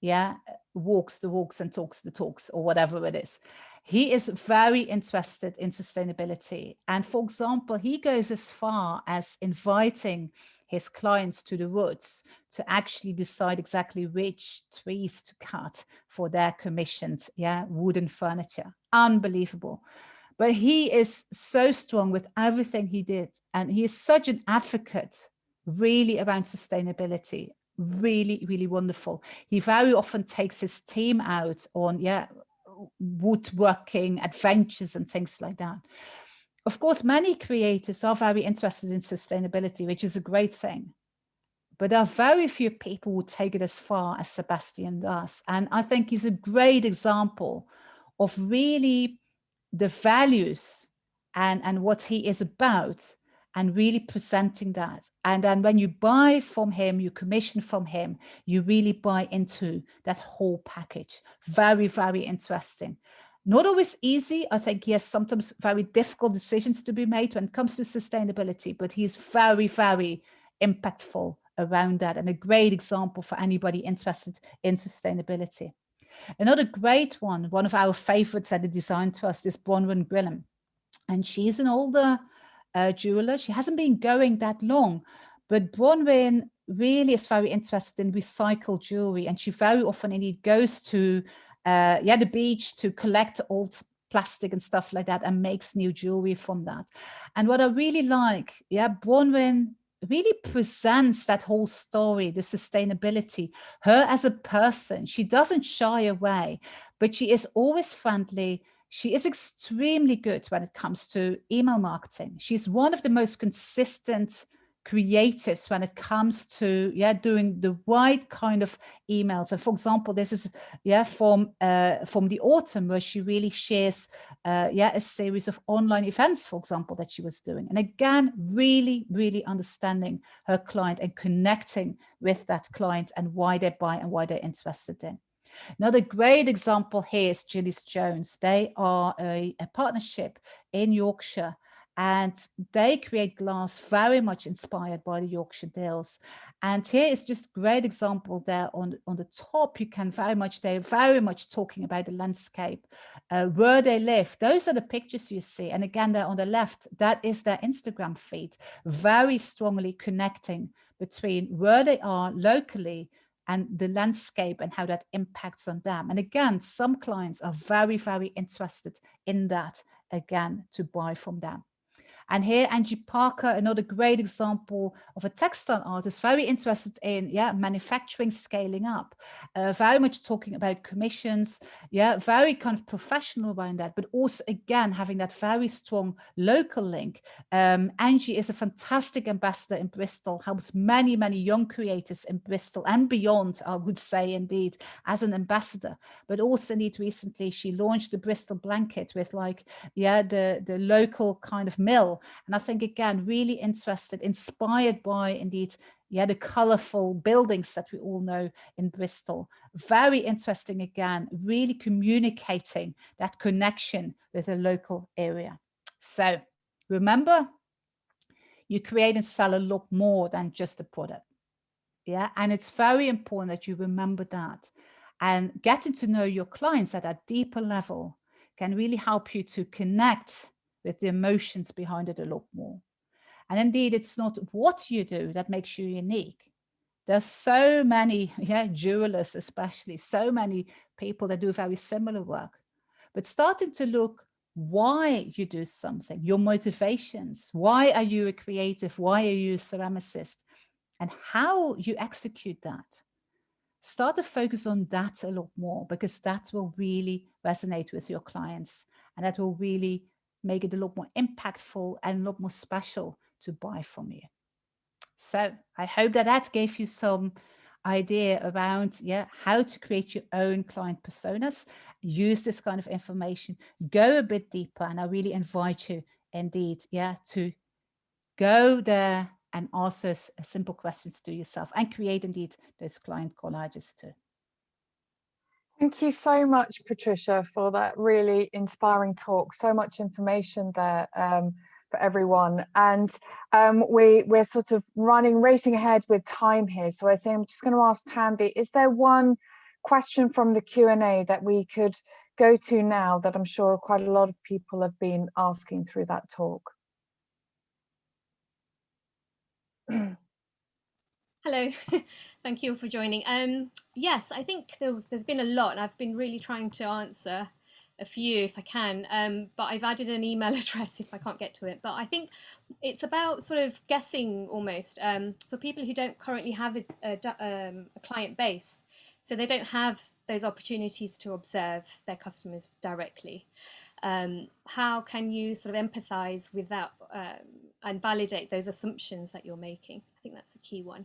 yeah, walks the walks and talks the talks or whatever it is. He is very interested in sustainability. And for example, he goes as far as inviting his clients to the woods to actually decide exactly which trees to cut for their commissioned yeah, wooden furniture. Unbelievable but he is so strong with everything he did. And he is such an advocate really around sustainability. Really, really wonderful. He very often takes his team out on, yeah, woodworking adventures and things like that. Of course, many creatives are very interested in sustainability, which is a great thing. But there are very few people who take it as far as Sebastian does. And I think he's a great example of really the values and, and what he is about and really presenting that. And then when you buy from him, you commission from him, you really buy into that whole package. Very, very interesting. Not always easy. I think he has sometimes very difficult decisions to be made when it comes to sustainability, but he's very, very impactful around that and a great example for anybody interested in sustainability. Another great one, one of our favorites at the Design Trust is Bronwen Gwillim. And she's an older uh, jeweler. She hasn't been going that long, but Bronwen really is very interested in recycled jewelry. And she very often indeed goes to uh, yeah, the beach to collect old plastic and stuff like that and makes new jewelry from that. And what I really like, yeah, Bronwen really presents that whole story, the sustainability, her as a person. She doesn't shy away, but she is always friendly. She is extremely good when it comes to email marketing. She's one of the most consistent creatives when it comes to yeah doing the right kind of emails. And for example this is yeah from uh from the autumn where she really shares uh yeah a series of online events for example that she was doing. And again really really understanding her client and connecting with that client and why they buy and why they're interested in Another great example here is Gillies Jones. They are a, a partnership in Yorkshire and they create glass very much inspired by the Yorkshire Dales. And here is just great example there on, on the top, you can very much, they're very much talking about the landscape, uh, where they live. Those are the pictures you see. And again, there on the left, that is their Instagram feed, very strongly connecting between where they are locally and the landscape and how that impacts on them. And again, some clients are very, very interested in that again to buy from them. And here, Angie Parker, another great example of a textile artist, very interested in yeah manufacturing scaling up, uh, very much talking about commissions, yeah, very kind of professional around that, but also again having that very strong local link. Um, Angie is a fantastic ambassador in Bristol, helps many many young creatives in Bristol and beyond, I would say indeed, as an ambassador. But also indeed recently she launched the Bristol blanket with like yeah the the local kind of mill and I think, again, really interested, inspired by indeed, yeah, the colorful buildings that we all know in Bristol. Very interesting, again, really communicating that connection with the local area. So remember, you create and sell a lot more than just a product. Yeah, and it's very important that you remember that. And getting to know your clients at a deeper level can really help you to connect with the emotions behind it a lot more. And indeed, it's not what you do that makes you unique. There's so many, yeah, jewelers especially, so many people that do very similar work. But starting to look why you do something, your motivations, why are you a creative, why are you a ceramicist, and how you execute that. Start to focus on that a lot more because that will really resonate with your clients and that will really make it a lot more impactful and a lot more special to buy from you. So I hope that that gave you some idea around yeah how to create your own client personas use this kind of information go a bit deeper and i really invite you indeed yeah to go there and ask those uh, simple questions to yourself and create indeed those client collages too Thank you so much, Patricia, for that really inspiring talk. So much information there um, for everyone. And um, we, we're sort of running, racing ahead with time here. So I think I'm just going to ask Tanvi, is there one question from the Q&A that we could go to now that I'm sure quite a lot of people have been asking through that talk? Hello, thank you all for joining. Um, yes, I think there was, there's been a lot and I've been really trying to answer a few if I can, um, but I've added an email address if I can't get to it. But I think it's about sort of guessing almost um, for people who don't currently have a, a, um, a, client base. So they don't have those opportunities to observe their customers directly. Um, how can you sort of empathize with that um, and validate those assumptions that you're making? I think that's a key one.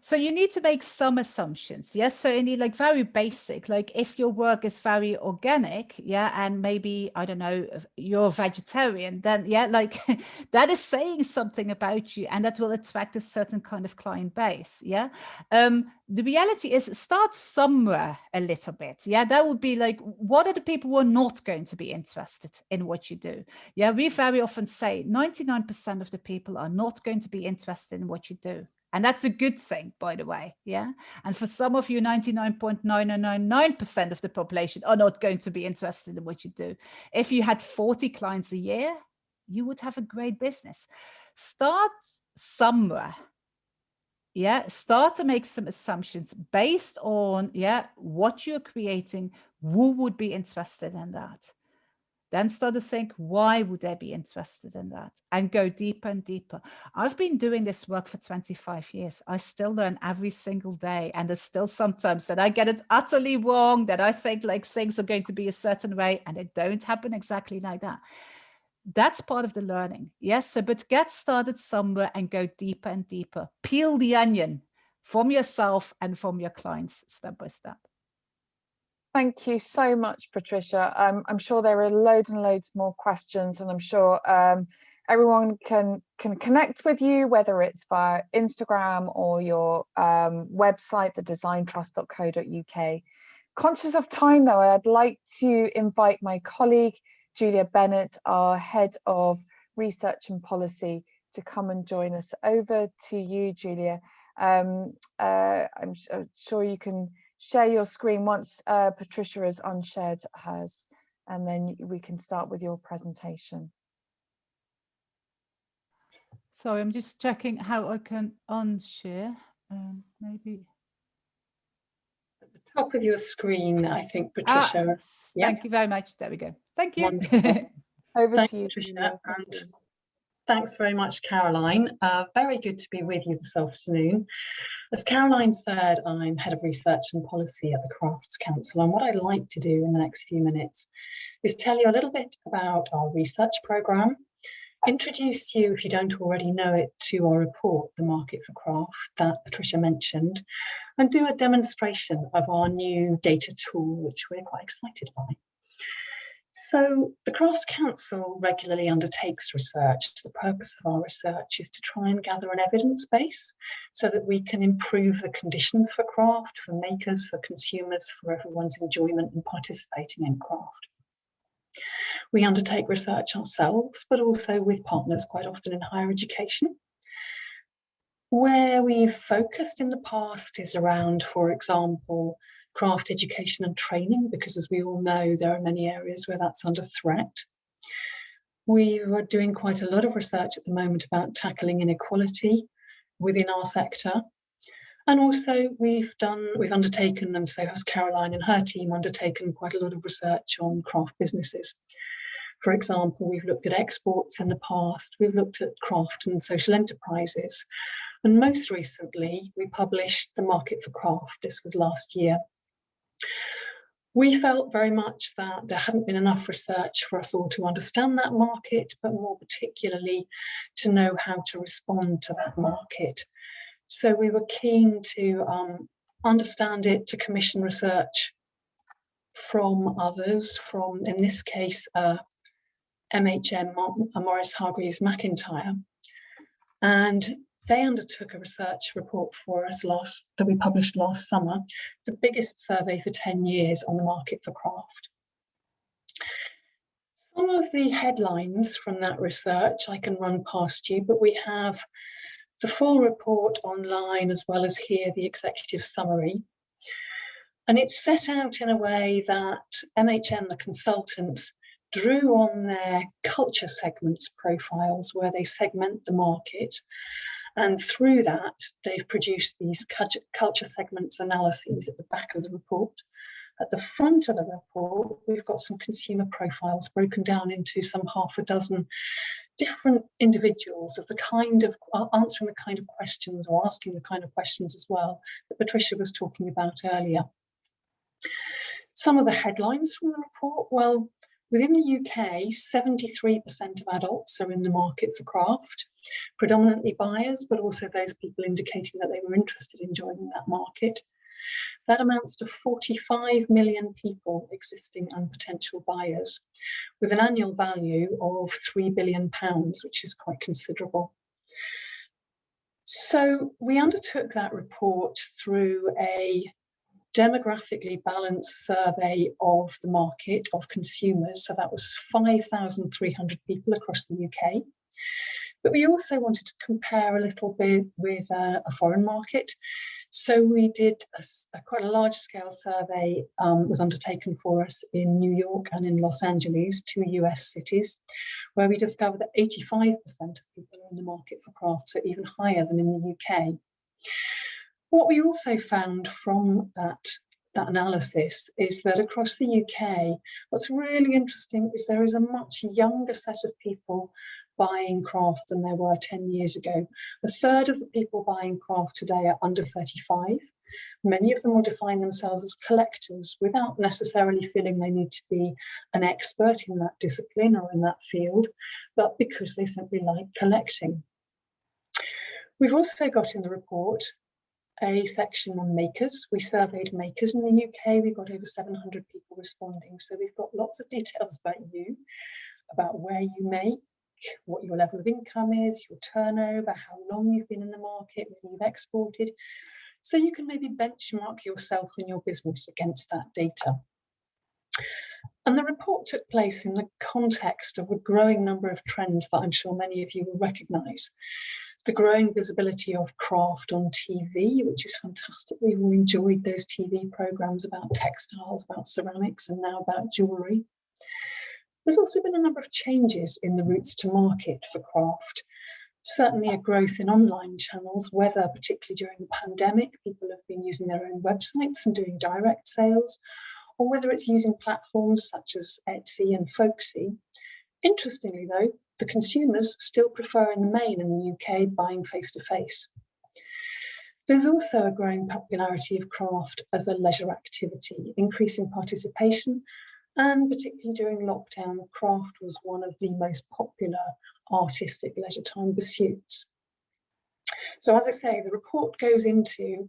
So you need to make some assumptions. Yes. So indeed, like very basic, like if your work is very organic, yeah, and maybe, I don't know, you're vegetarian, then yeah, like that is saying something about you and that will attract a certain kind of client base. Yeah. Um, the reality is start somewhere a little bit. Yeah. That would be like, what are the people who are not going to be interested in what you do? Yeah. We very often say 99% of the people are not going to be interested in what you do. And that's a good thing, by the way. Yeah. And for some of you, 99.9999% of the population are not going to be interested in what you do. If you had 40 clients a year, you would have a great business. Start somewhere. Yeah. Start to make some assumptions based on, yeah, what you're creating, who would be interested in that then start to think, why would they be interested in that? And go deeper and deeper. I've been doing this work for 25 years. I still learn every single day. And there's still sometimes that I get it utterly wrong, that I think like things are going to be a certain way and it don't happen exactly like that. That's part of the learning. Yes, so, but get started somewhere and go deeper and deeper. Peel the onion from yourself and from your clients step by step. Thank you so much, Patricia. Um, I'm sure there are loads and loads more questions and I'm sure um, everyone can can connect with you, whether it's via Instagram or your um, website, thedesigntrust.co.uk. Conscious of time though, I'd like to invite my colleague, Julia Bennett, our head of research and policy to come and join us. Over to you, Julia. Um, uh, I'm sure you can share your screen once uh, Patricia has unshared hers, and then we can start with your presentation. Sorry, I'm just checking how I can unshare. Um, maybe at the top of your screen, I think, ah, Patricia. Ah, Thank you very much. There we go. Thank you. Over Thanks, to you, Patricia. And Thanks very much, Caroline. Uh, very good to be with you this afternoon. As Caroline said, I'm Head of Research and Policy at the Crafts Council, and what I'd like to do in the next few minutes is tell you a little bit about our research programme, introduce you, if you don't already know it, to our report, The Market for Craft, that Patricia mentioned, and do a demonstration of our new data tool, which we're quite excited by. So the Crafts Council regularly undertakes research. The purpose of our research is to try and gather an evidence base so that we can improve the conditions for craft, for makers, for consumers, for everyone's enjoyment and participating in craft. We undertake research ourselves, but also with partners quite often in higher education. Where we've focused in the past is around, for example, craft education and training, because as we all know, there are many areas where that's under threat. We are doing quite a lot of research at the moment about tackling inequality within our sector. And also we've done, we've undertaken, and so has Caroline and her team undertaken quite a lot of research on craft businesses. For example, we've looked at exports in the past, we've looked at craft and social enterprises. And most recently, we published The Market for Craft, this was last year. We felt very much that there hadn't been enough research for us all to understand that market, but more particularly to know how to respond to that market. So we were keen to um, understand it, to commission research from others, from, in this case, uh, MHM, Morris Hargreaves McIntyre. And they undertook a research report for us last that we published last summer, the biggest survey for 10 years on the market for craft. Some of the headlines from that research I can run past you, but we have the full report online as well as here the executive summary. And it's set out in a way that MHM, the consultants, drew on their culture segments profiles where they segment the market and through that, they've produced these culture segments analyses at the back of the report. At the front of the report, we've got some consumer profiles broken down into some half a dozen different individuals of the kind of answering the kind of questions or asking the kind of questions as well that Patricia was talking about earlier. Some of the headlines from the report, well, Within the UK, 73% of adults are in the market for craft, predominantly buyers, but also those people indicating that they were interested in joining that market. That amounts to 45 million people existing and potential buyers, with an annual value of £3 billion, which is quite considerable. So we undertook that report through a demographically balanced survey of the market of consumers. So that was 5,300 people across the UK. But we also wanted to compare a little bit with uh, a foreign market. So we did a, a quite a large scale survey um, was undertaken for us in New York and in Los Angeles, two US cities, where we discovered that 85% of people are in the market for craft, so even higher than in the UK. What we also found from that, that analysis is that across the UK, what's really interesting is there is a much younger set of people buying craft than there were 10 years ago. A third of the people buying craft today are under 35. Many of them will define themselves as collectors without necessarily feeling they need to be an expert in that discipline or in that field, but because they simply like collecting. We've also got in the report a section on makers. We surveyed makers in the UK. We got over 700 people responding. So we've got lots of details about you, about where you make, what your level of income is, your turnover, how long you've been in the market, whether you've exported. So you can maybe benchmark yourself and your business against that data. And the report took place in the context of a growing number of trends that I'm sure many of you will recognise the growing visibility of craft on TV, which is fantastic. We've all enjoyed those TV programs about textiles, about ceramics, and now about jewellery. There's also been a number of changes in the routes to market for craft. Certainly a growth in online channels, whether particularly during the pandemic, people have been using their own websites and doing direct sales, or whether it's using platforms such as Etsy and Folksy Interestingly though, the consumers still prefer in the main in the UK buying face-to-face. -face. There's also a growing popularity of craft as a leisure activity, increasing participation, and particularly during lockdown, craft was one of the most popular artistic leisure time pursuits. So as I say, the report goes into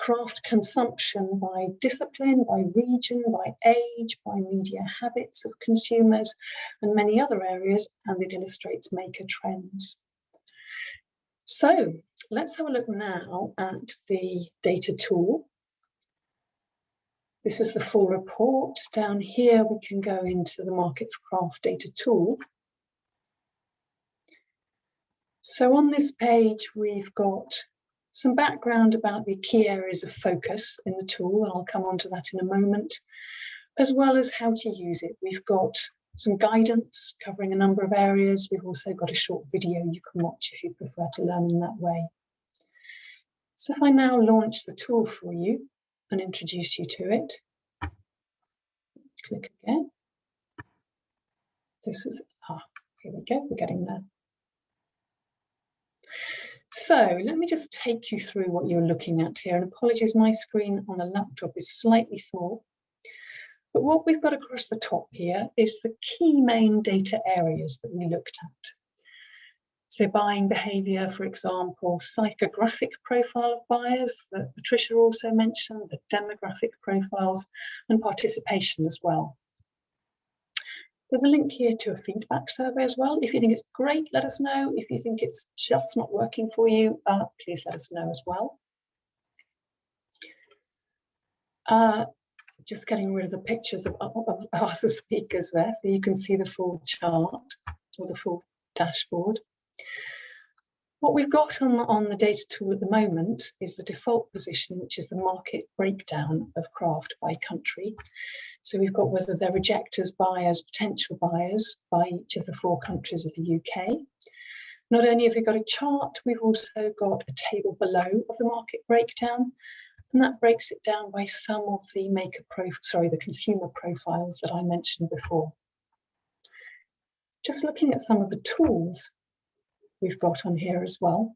craft consumption by discipline, by region, by age, by media habits of consumers, and many other areas, and it illustrates maker trends. So let's have a look now at the data tool. This is the full report. Down here, we can go into the Market for Craft data tool. So on this page, we've got some background about the key areas of focus in the tool, and I'll come on to that in a moment, as well as how to use it. We've got some guidance covering a number of areas. We've also got a short video you can watch if you prefer to learn in that way. So if I now launch the tool for you and introduce you to it, click again. This is, ah, here we go, we're getting there. So let me just take you through what you're looking at here. And apologies, my screen on the laptop is slightly small. But what we've got across the top here is the key main data areas that we looked at. So buying behaviour, for example, psychographic profile of buyers that Patricia also mentioned, the demographic profiles and participation as well. There's a link here to a feedback survey as well. If you think it's great, let us know. If you think it's just not working for you, uh, please let us know as well. Uh, just getting rid of the pictures of, of, of us as speakers there so you can see the full chart or the full dashboard. What we've got on, on the data tool at the moment is the default position, which is the market breakdown of craft by country. So we've got whether they're rejectors, buyers, potential buyers by each of the four countries of the UK. Not only have we got a chart, we've also got a table below of the market breakdown, and that breaks it down by some of the maker pro sorry, the consumer profiles that I mentioned before. Just looking at some of the tools we've got on here as well.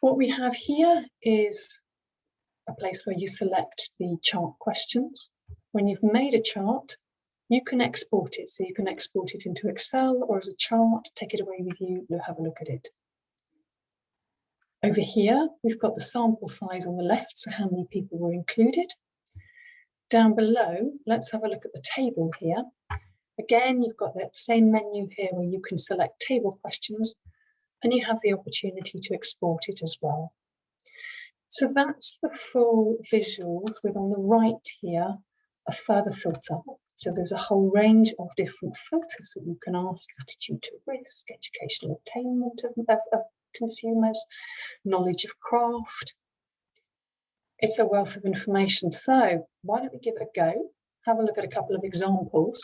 What we have here is a place where you select the chart questions. When you've made a chart, you can export it. So you can export it into Excel or as a chart, take it away with you, you'll have a look at it. Over here, we've got the sample size on the left, so how many people were included. Down below, let's have a look at the table here. Again, you've got that same menu here where you can select table questions and you have the opportunity to export it as well. So that's the full visuals with on the right here a further filter. So there's a whole range of different filters that you can ask, attitude to risk, educational attainment of, of, of consumers, knowledge of craft. It's a wealth of information. So why don't we give it a go? Have a look at a couple of examples.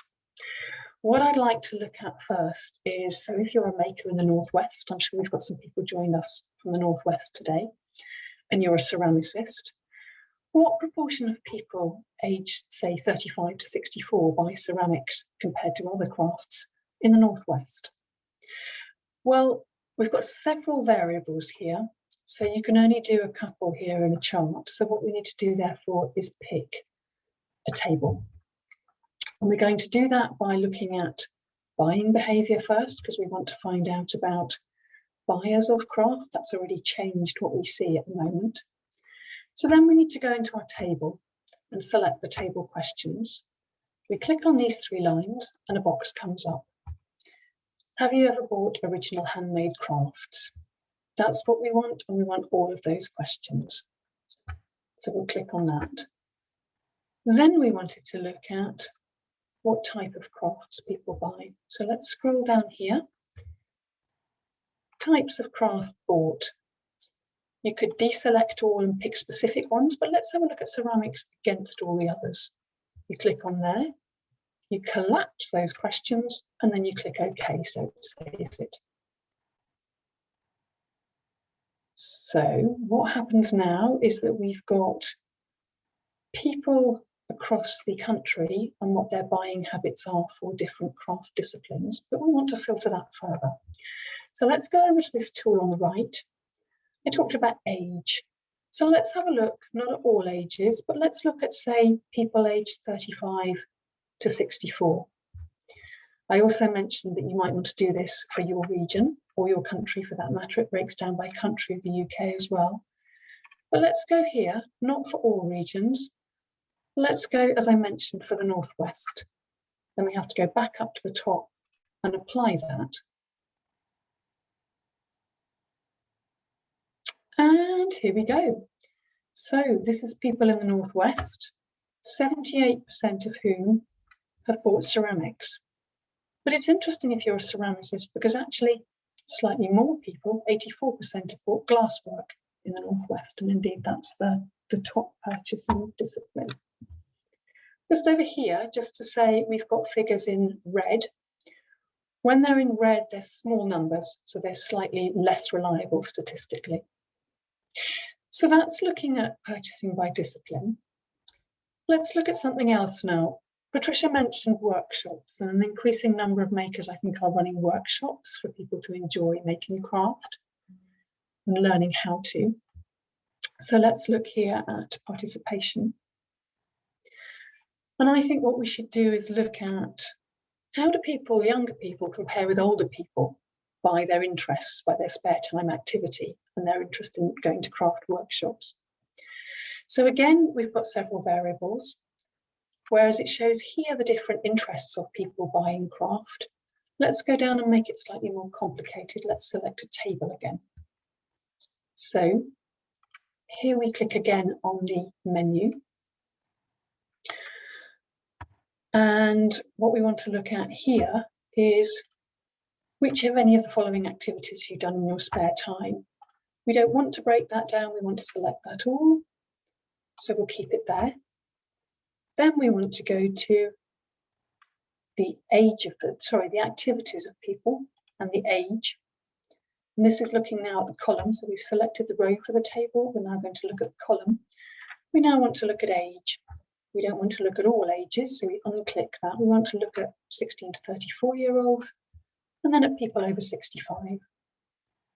What I'd like to look at first is, so if you're a maker in the Northwest, I'm sure we've got some people joined us from the Northwest today, and you're a ceramicist, what proportion of people aged, say, 35 to 64 buy ceramics compared to other crafts in the Northwest? Well, we've got several variables here, so you can only do a couple here in a chart. So what we need to do, therefore, is pick a table. And we're going to do that by looking at buying behaviour first, because we want to find out about buyers of craft. That's already changed what we see at the moment. So then we need to go into our table and select the table questions. We click on these three lines and a box comes up. Have you ever bought original handmade crafts? That's what we want and we want all of those questions. So we'll click on that. Then we wanted to look at what type of crafts people buy. So let's scroll down here. Types of craft bought. You could deselect all and pick specific ones, but let's have a look at ceramics against all the others. You click on there, you collapse those questions, and then you click OK, so it saves it. So what happens now is that we've got people across the country and what their buying habits are for different craft disciplines, but we want to filter that further. So let's go over to this tool on the right. I talked about age. So let's have a look, not at all ages, but let's look at, say, people aged 35 to 64. I also mentioned that you might want to do this for your region or your country for that matter. It breaks down by country of the UK as well. But let's go here, not for all regions. Let's go, as I mentioned, for the Northwest. Then we have to go back up to the top and apply that. And here we go. So this is people in the Northwest, 78% of whom have bought ceramics. But it's interesting if you're a ceramicist because actually slightly more people, 84% have bought glasswork in the Northwest. And indeed, that's the, the top purchasing discipline. Just over here, just to say we've got figures in red. When they're in red, they're small numbers, so they're slightly less reliable statistically. So that's looking at purchasing by discipline. Let's look at something else now. Patricia mentioned workshops and an increasing number of makers I think are running workshops for people to enjoy making craft and learning how to. So let's look here at participation. And I think what we should do is look at how do people, younger people, compare with older people by their interests, by their spare time activity and their interest in going to craft workshops. So again, we've got several variables, whereas it shows here the different interests of people buying craft. Let's go down and make it slightly more complicated. Let's select a table again. So here we click again on the menu. And what we want to look at here is which of any of the following activities you've done in your spare time. We don't want to break that down, we want to select that all. So we'll keep it there. Then we want to go to the age of the, sorry, the activities of people and the age. And this is looking now at the column. So we've selected the row for the table. We're now going to look at the column. We now want to look at age. We don't want to look at all ages, so we unclick that. We want to look at 16 to 34 year olds and then at people over 65.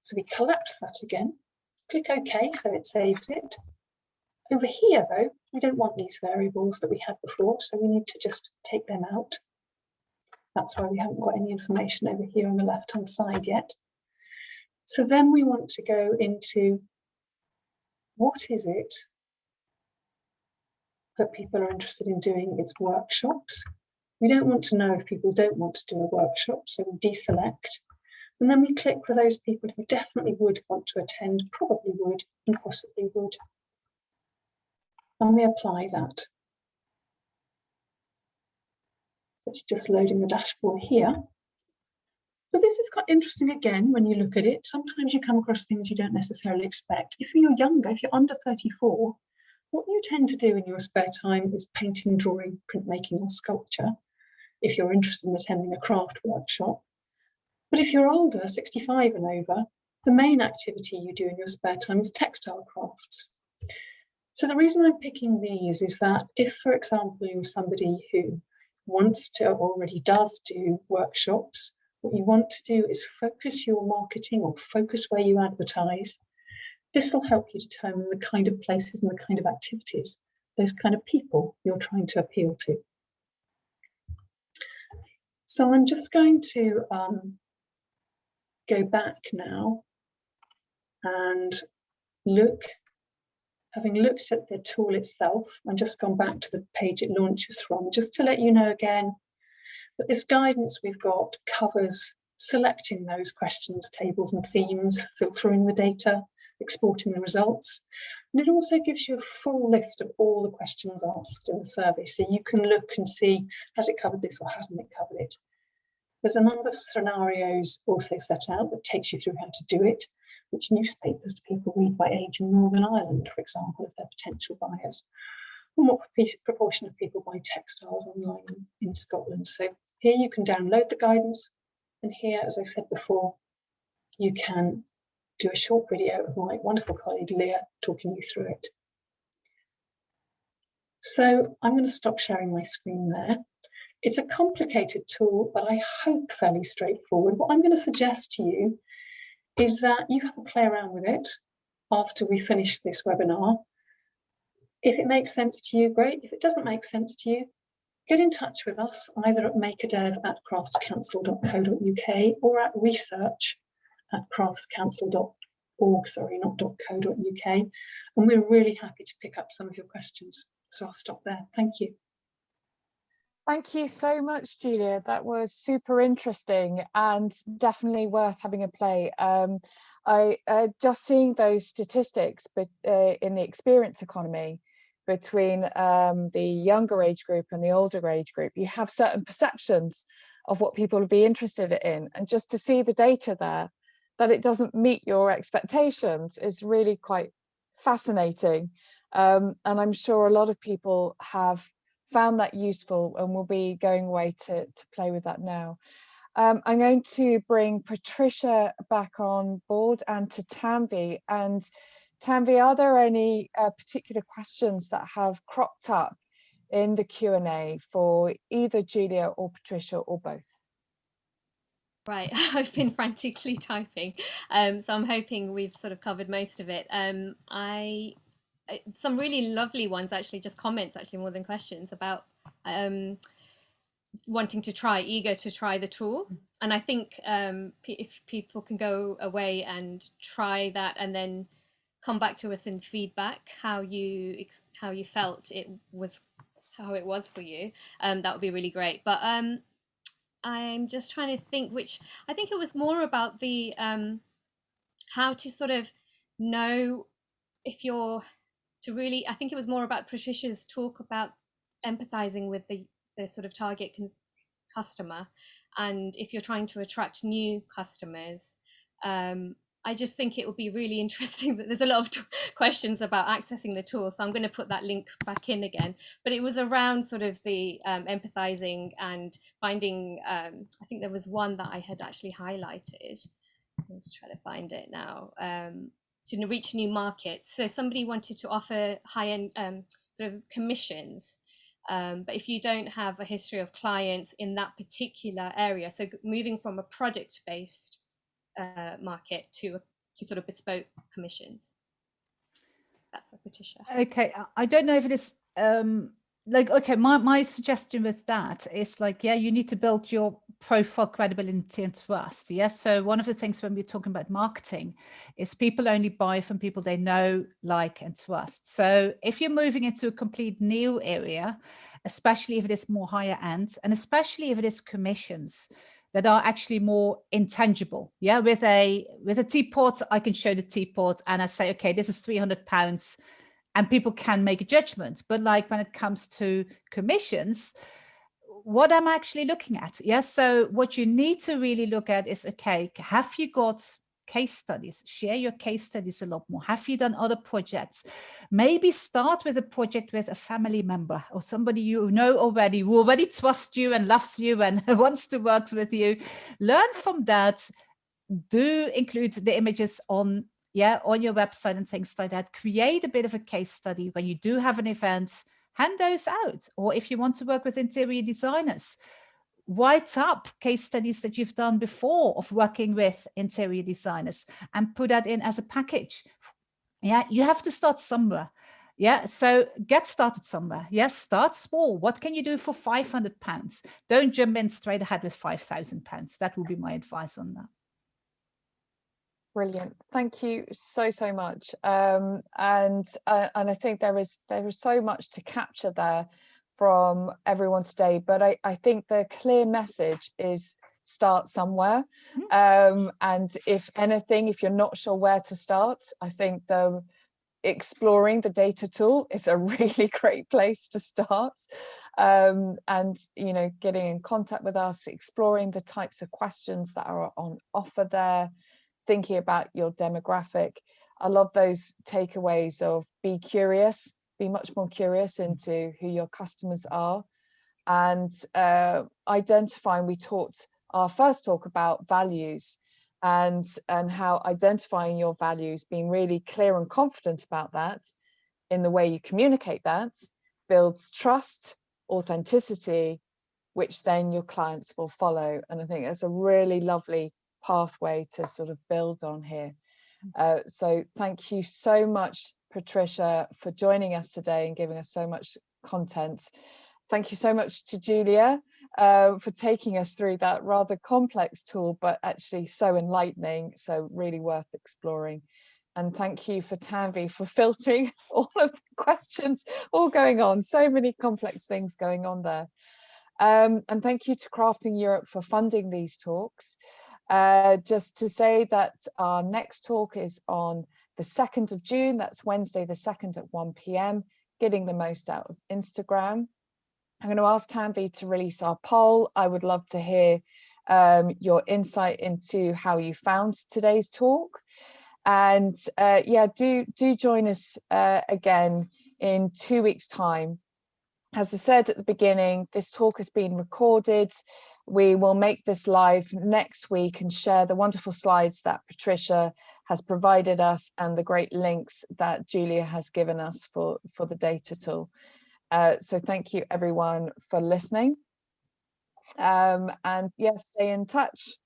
So we collapse that again, click OK, so it saves it. Over here though, we don't want these variables that we had before, so we need to just take them out. That's why we haven't got any information over here on the left-hand side yet. So then we want to go into what is it that people are interested in doing its workshops. We don't want to know if people don't want to do a workshop, so we deselect. And then we click for those people who definitely would want to attend, probably would, and possibly would. And we apply that. It's just loading the dashboard here. So this is quite interesting again, when you look at it, sometimes you come across things you don't necessarily expect. If you're younger, if you're under 34, what you tend to do in your spare time is painting, drawing, printmaking or sculpture, if you're interested in attending a craft workshop. But if you're older, 65 and over, the main activity you do in your spare time is textile crafts. So the reason I'm picking these is that if, for example, you're somebody who wants to or already does do workshops, what you want to do is focus your marketing or focus where you advertise. This will help you determine the kind of places and the kind of activities, those kind of people you're trying to appeal to. So I'm just going to um, go back now and look, having looked at the tool itself and just gone back to the page it launches from, just to let you know again but this guidance we've got covers selecting those questions, tables and themes, filtering the data, exporting the results. And it also gives you a full list of all the questions asked in the survey. So you can look and see, has it covered this or hasn't it covered it? There's a number of scenarios also set out that takes you through how to do it, which newspapers do people read by age in Northern Ireland, for example, if they're potential buyers and what proportion of people buy textiles online in Scotland. So here you can download the guidance and here, as I said before, you can do a short video of my wonderful colleague Leah talking you through it. So I'm going to stop sharing my screen there. It's a complicated tool, but I hope fairly straightforward. What I'm going to suggest to you is that you have a play around with it after we finish this webinar. If it makes sense to you, great. If it doesn't make sense to you, get in touch with us either at makerdev at craftscouncil.co.uk or at research at craftscouncil.org, sorry, not .co.uk. And we're really happy to pick up some of your questions. So I'll stop there. Thank you. Thank you so much, Julia. That was super interesting and definitely worth having a play. Um, I uh, just seeing those statistics, but uh, in the experience economy between um, the younger age group and the older age group, you have certain perceptions of what people would be interested in, and just to see the data there, that it doesn't meet your expectations is really quite fascinating. Um, and I'm sure a lot of people have found that useful and will be going away to, to play with that now. Um, I'm going to bring Patricia back on board and to Tanvi. And Tanvi, are there any uh, particular questions that have cropped up in the Q&A for either Julia or Patricia or both? Right, I've been frantically typing, um, so I'm hoping we've sort of covered most of it. Um, I some really lovely ones actually just comments actually more than questions about um, wanting to try eager to try the tool and i think um, if people can go away and try that and then come back to us in feedback how you how you felt it was how it was for you um, that would be really great but um, i'm just trying to think which i think it was more about the um, how to sort of know if you're to really, I think it was more about Patricia's talk about empathizing with the, the sort of target customer. And if you're trying to attract new customers, um, I just think it will be really interesting that there's a lot of questions about accessing the tool. So I'm going to put that link back in again. But it was around sort of the um, empathizing and finding, um, I think there was one that I had actually highlighted. Let's try to find it now. Um, to reach new markets. So somebody wanted to offer high-end um, sort of commissions, um, but if you don't have a history of clients in that particular area, so moving from a product-based uh, market to to sort of bespoke commissions. That's for Patricia. Okay, I don't know if it is um, like okay my my suggestion with that is like yeah you need to build your profile credibility and trust yes so one of the things when we're talking about marketing is people only buy from people they know like and trust so if you're moving into a complete new area especially if it is more higher end and especially if it is commissions that are actually more intangible yeah with a with a teapot i can show the teapot and i say okay this is 300 pounds and people can make a judgment. But like when it comes to commissions, what I'm actually looking at. Yes. So what you need to really look at is, okay, have you got case studies? Share your case studies a lot more. Have you done other projects? Maybe start with a project with a family member or somebody you know already, who already trusts you and loves you and wants to work with you. Learn from that. Do include the images on yeah, on your website and things like that. Create a bit of a case study when you do have an event, hand those out. Or if you want to work with interior designers, write up case studies that you've done before of working with interior designers and put that in as a package. Yeah, you have to start somewhere. Yeah, so get started somewhere. Yes, start small. What can you do for 500 pounds? Don't jump in straight ahead with 5,000 pounds. That would be my advice on that. Brilliant. Thank you so, so much. Um, and uh, and I think there is there is so much to capture there from everyone today. But I, I think the clear message is start somewhere. Mm-hmm. Um, and if anything, if you're not sure where to start, I think the exploring the data tool is a really great place to start. Um, and you know, getting in contact with us, exploring the types of questions that are on offer there thinking about your demographic. I love those takeaways of be curious, be much more curious into who your customers are and uh, identifying, we talked our first talk about values and, and how identifying your values, being really clear and confident about that in the way you communicate that, builds trust, authenticity, which then your clients will follow. And I think that's a really lovely pathway to sort of build on here. Mm. Uh, so thank you so much, Patricia, for joining us today and giving us so much content. Thank you so much to Julia uh, for taking us through that rather complex tool, but actually so enlightening, so really worth exploring. And thank you for Tanvi for filtering all of the questions all going on, so many complex things going on there. Um, and thank you to Crafting Europe for funding these talks. Uh, just to say that our next talk is on the 2nd of June, that's Wednesday the 2nd at 1 p.m., getting the most out of Instagram. I'm going to ask Tanvi to release our poll. I would love to hear um, your insight into how you found today's talk. And uh, yeah, do, do join us uh, again in two weeks time. As I said at the beginning, this talk has been recorded. We will make this live next week and share the wonderful slides that Patricia has provided us and the great links that Julia has given us for, for the data tool. Uh, so thank you everyone for listening. Um, and yes, stay in touch.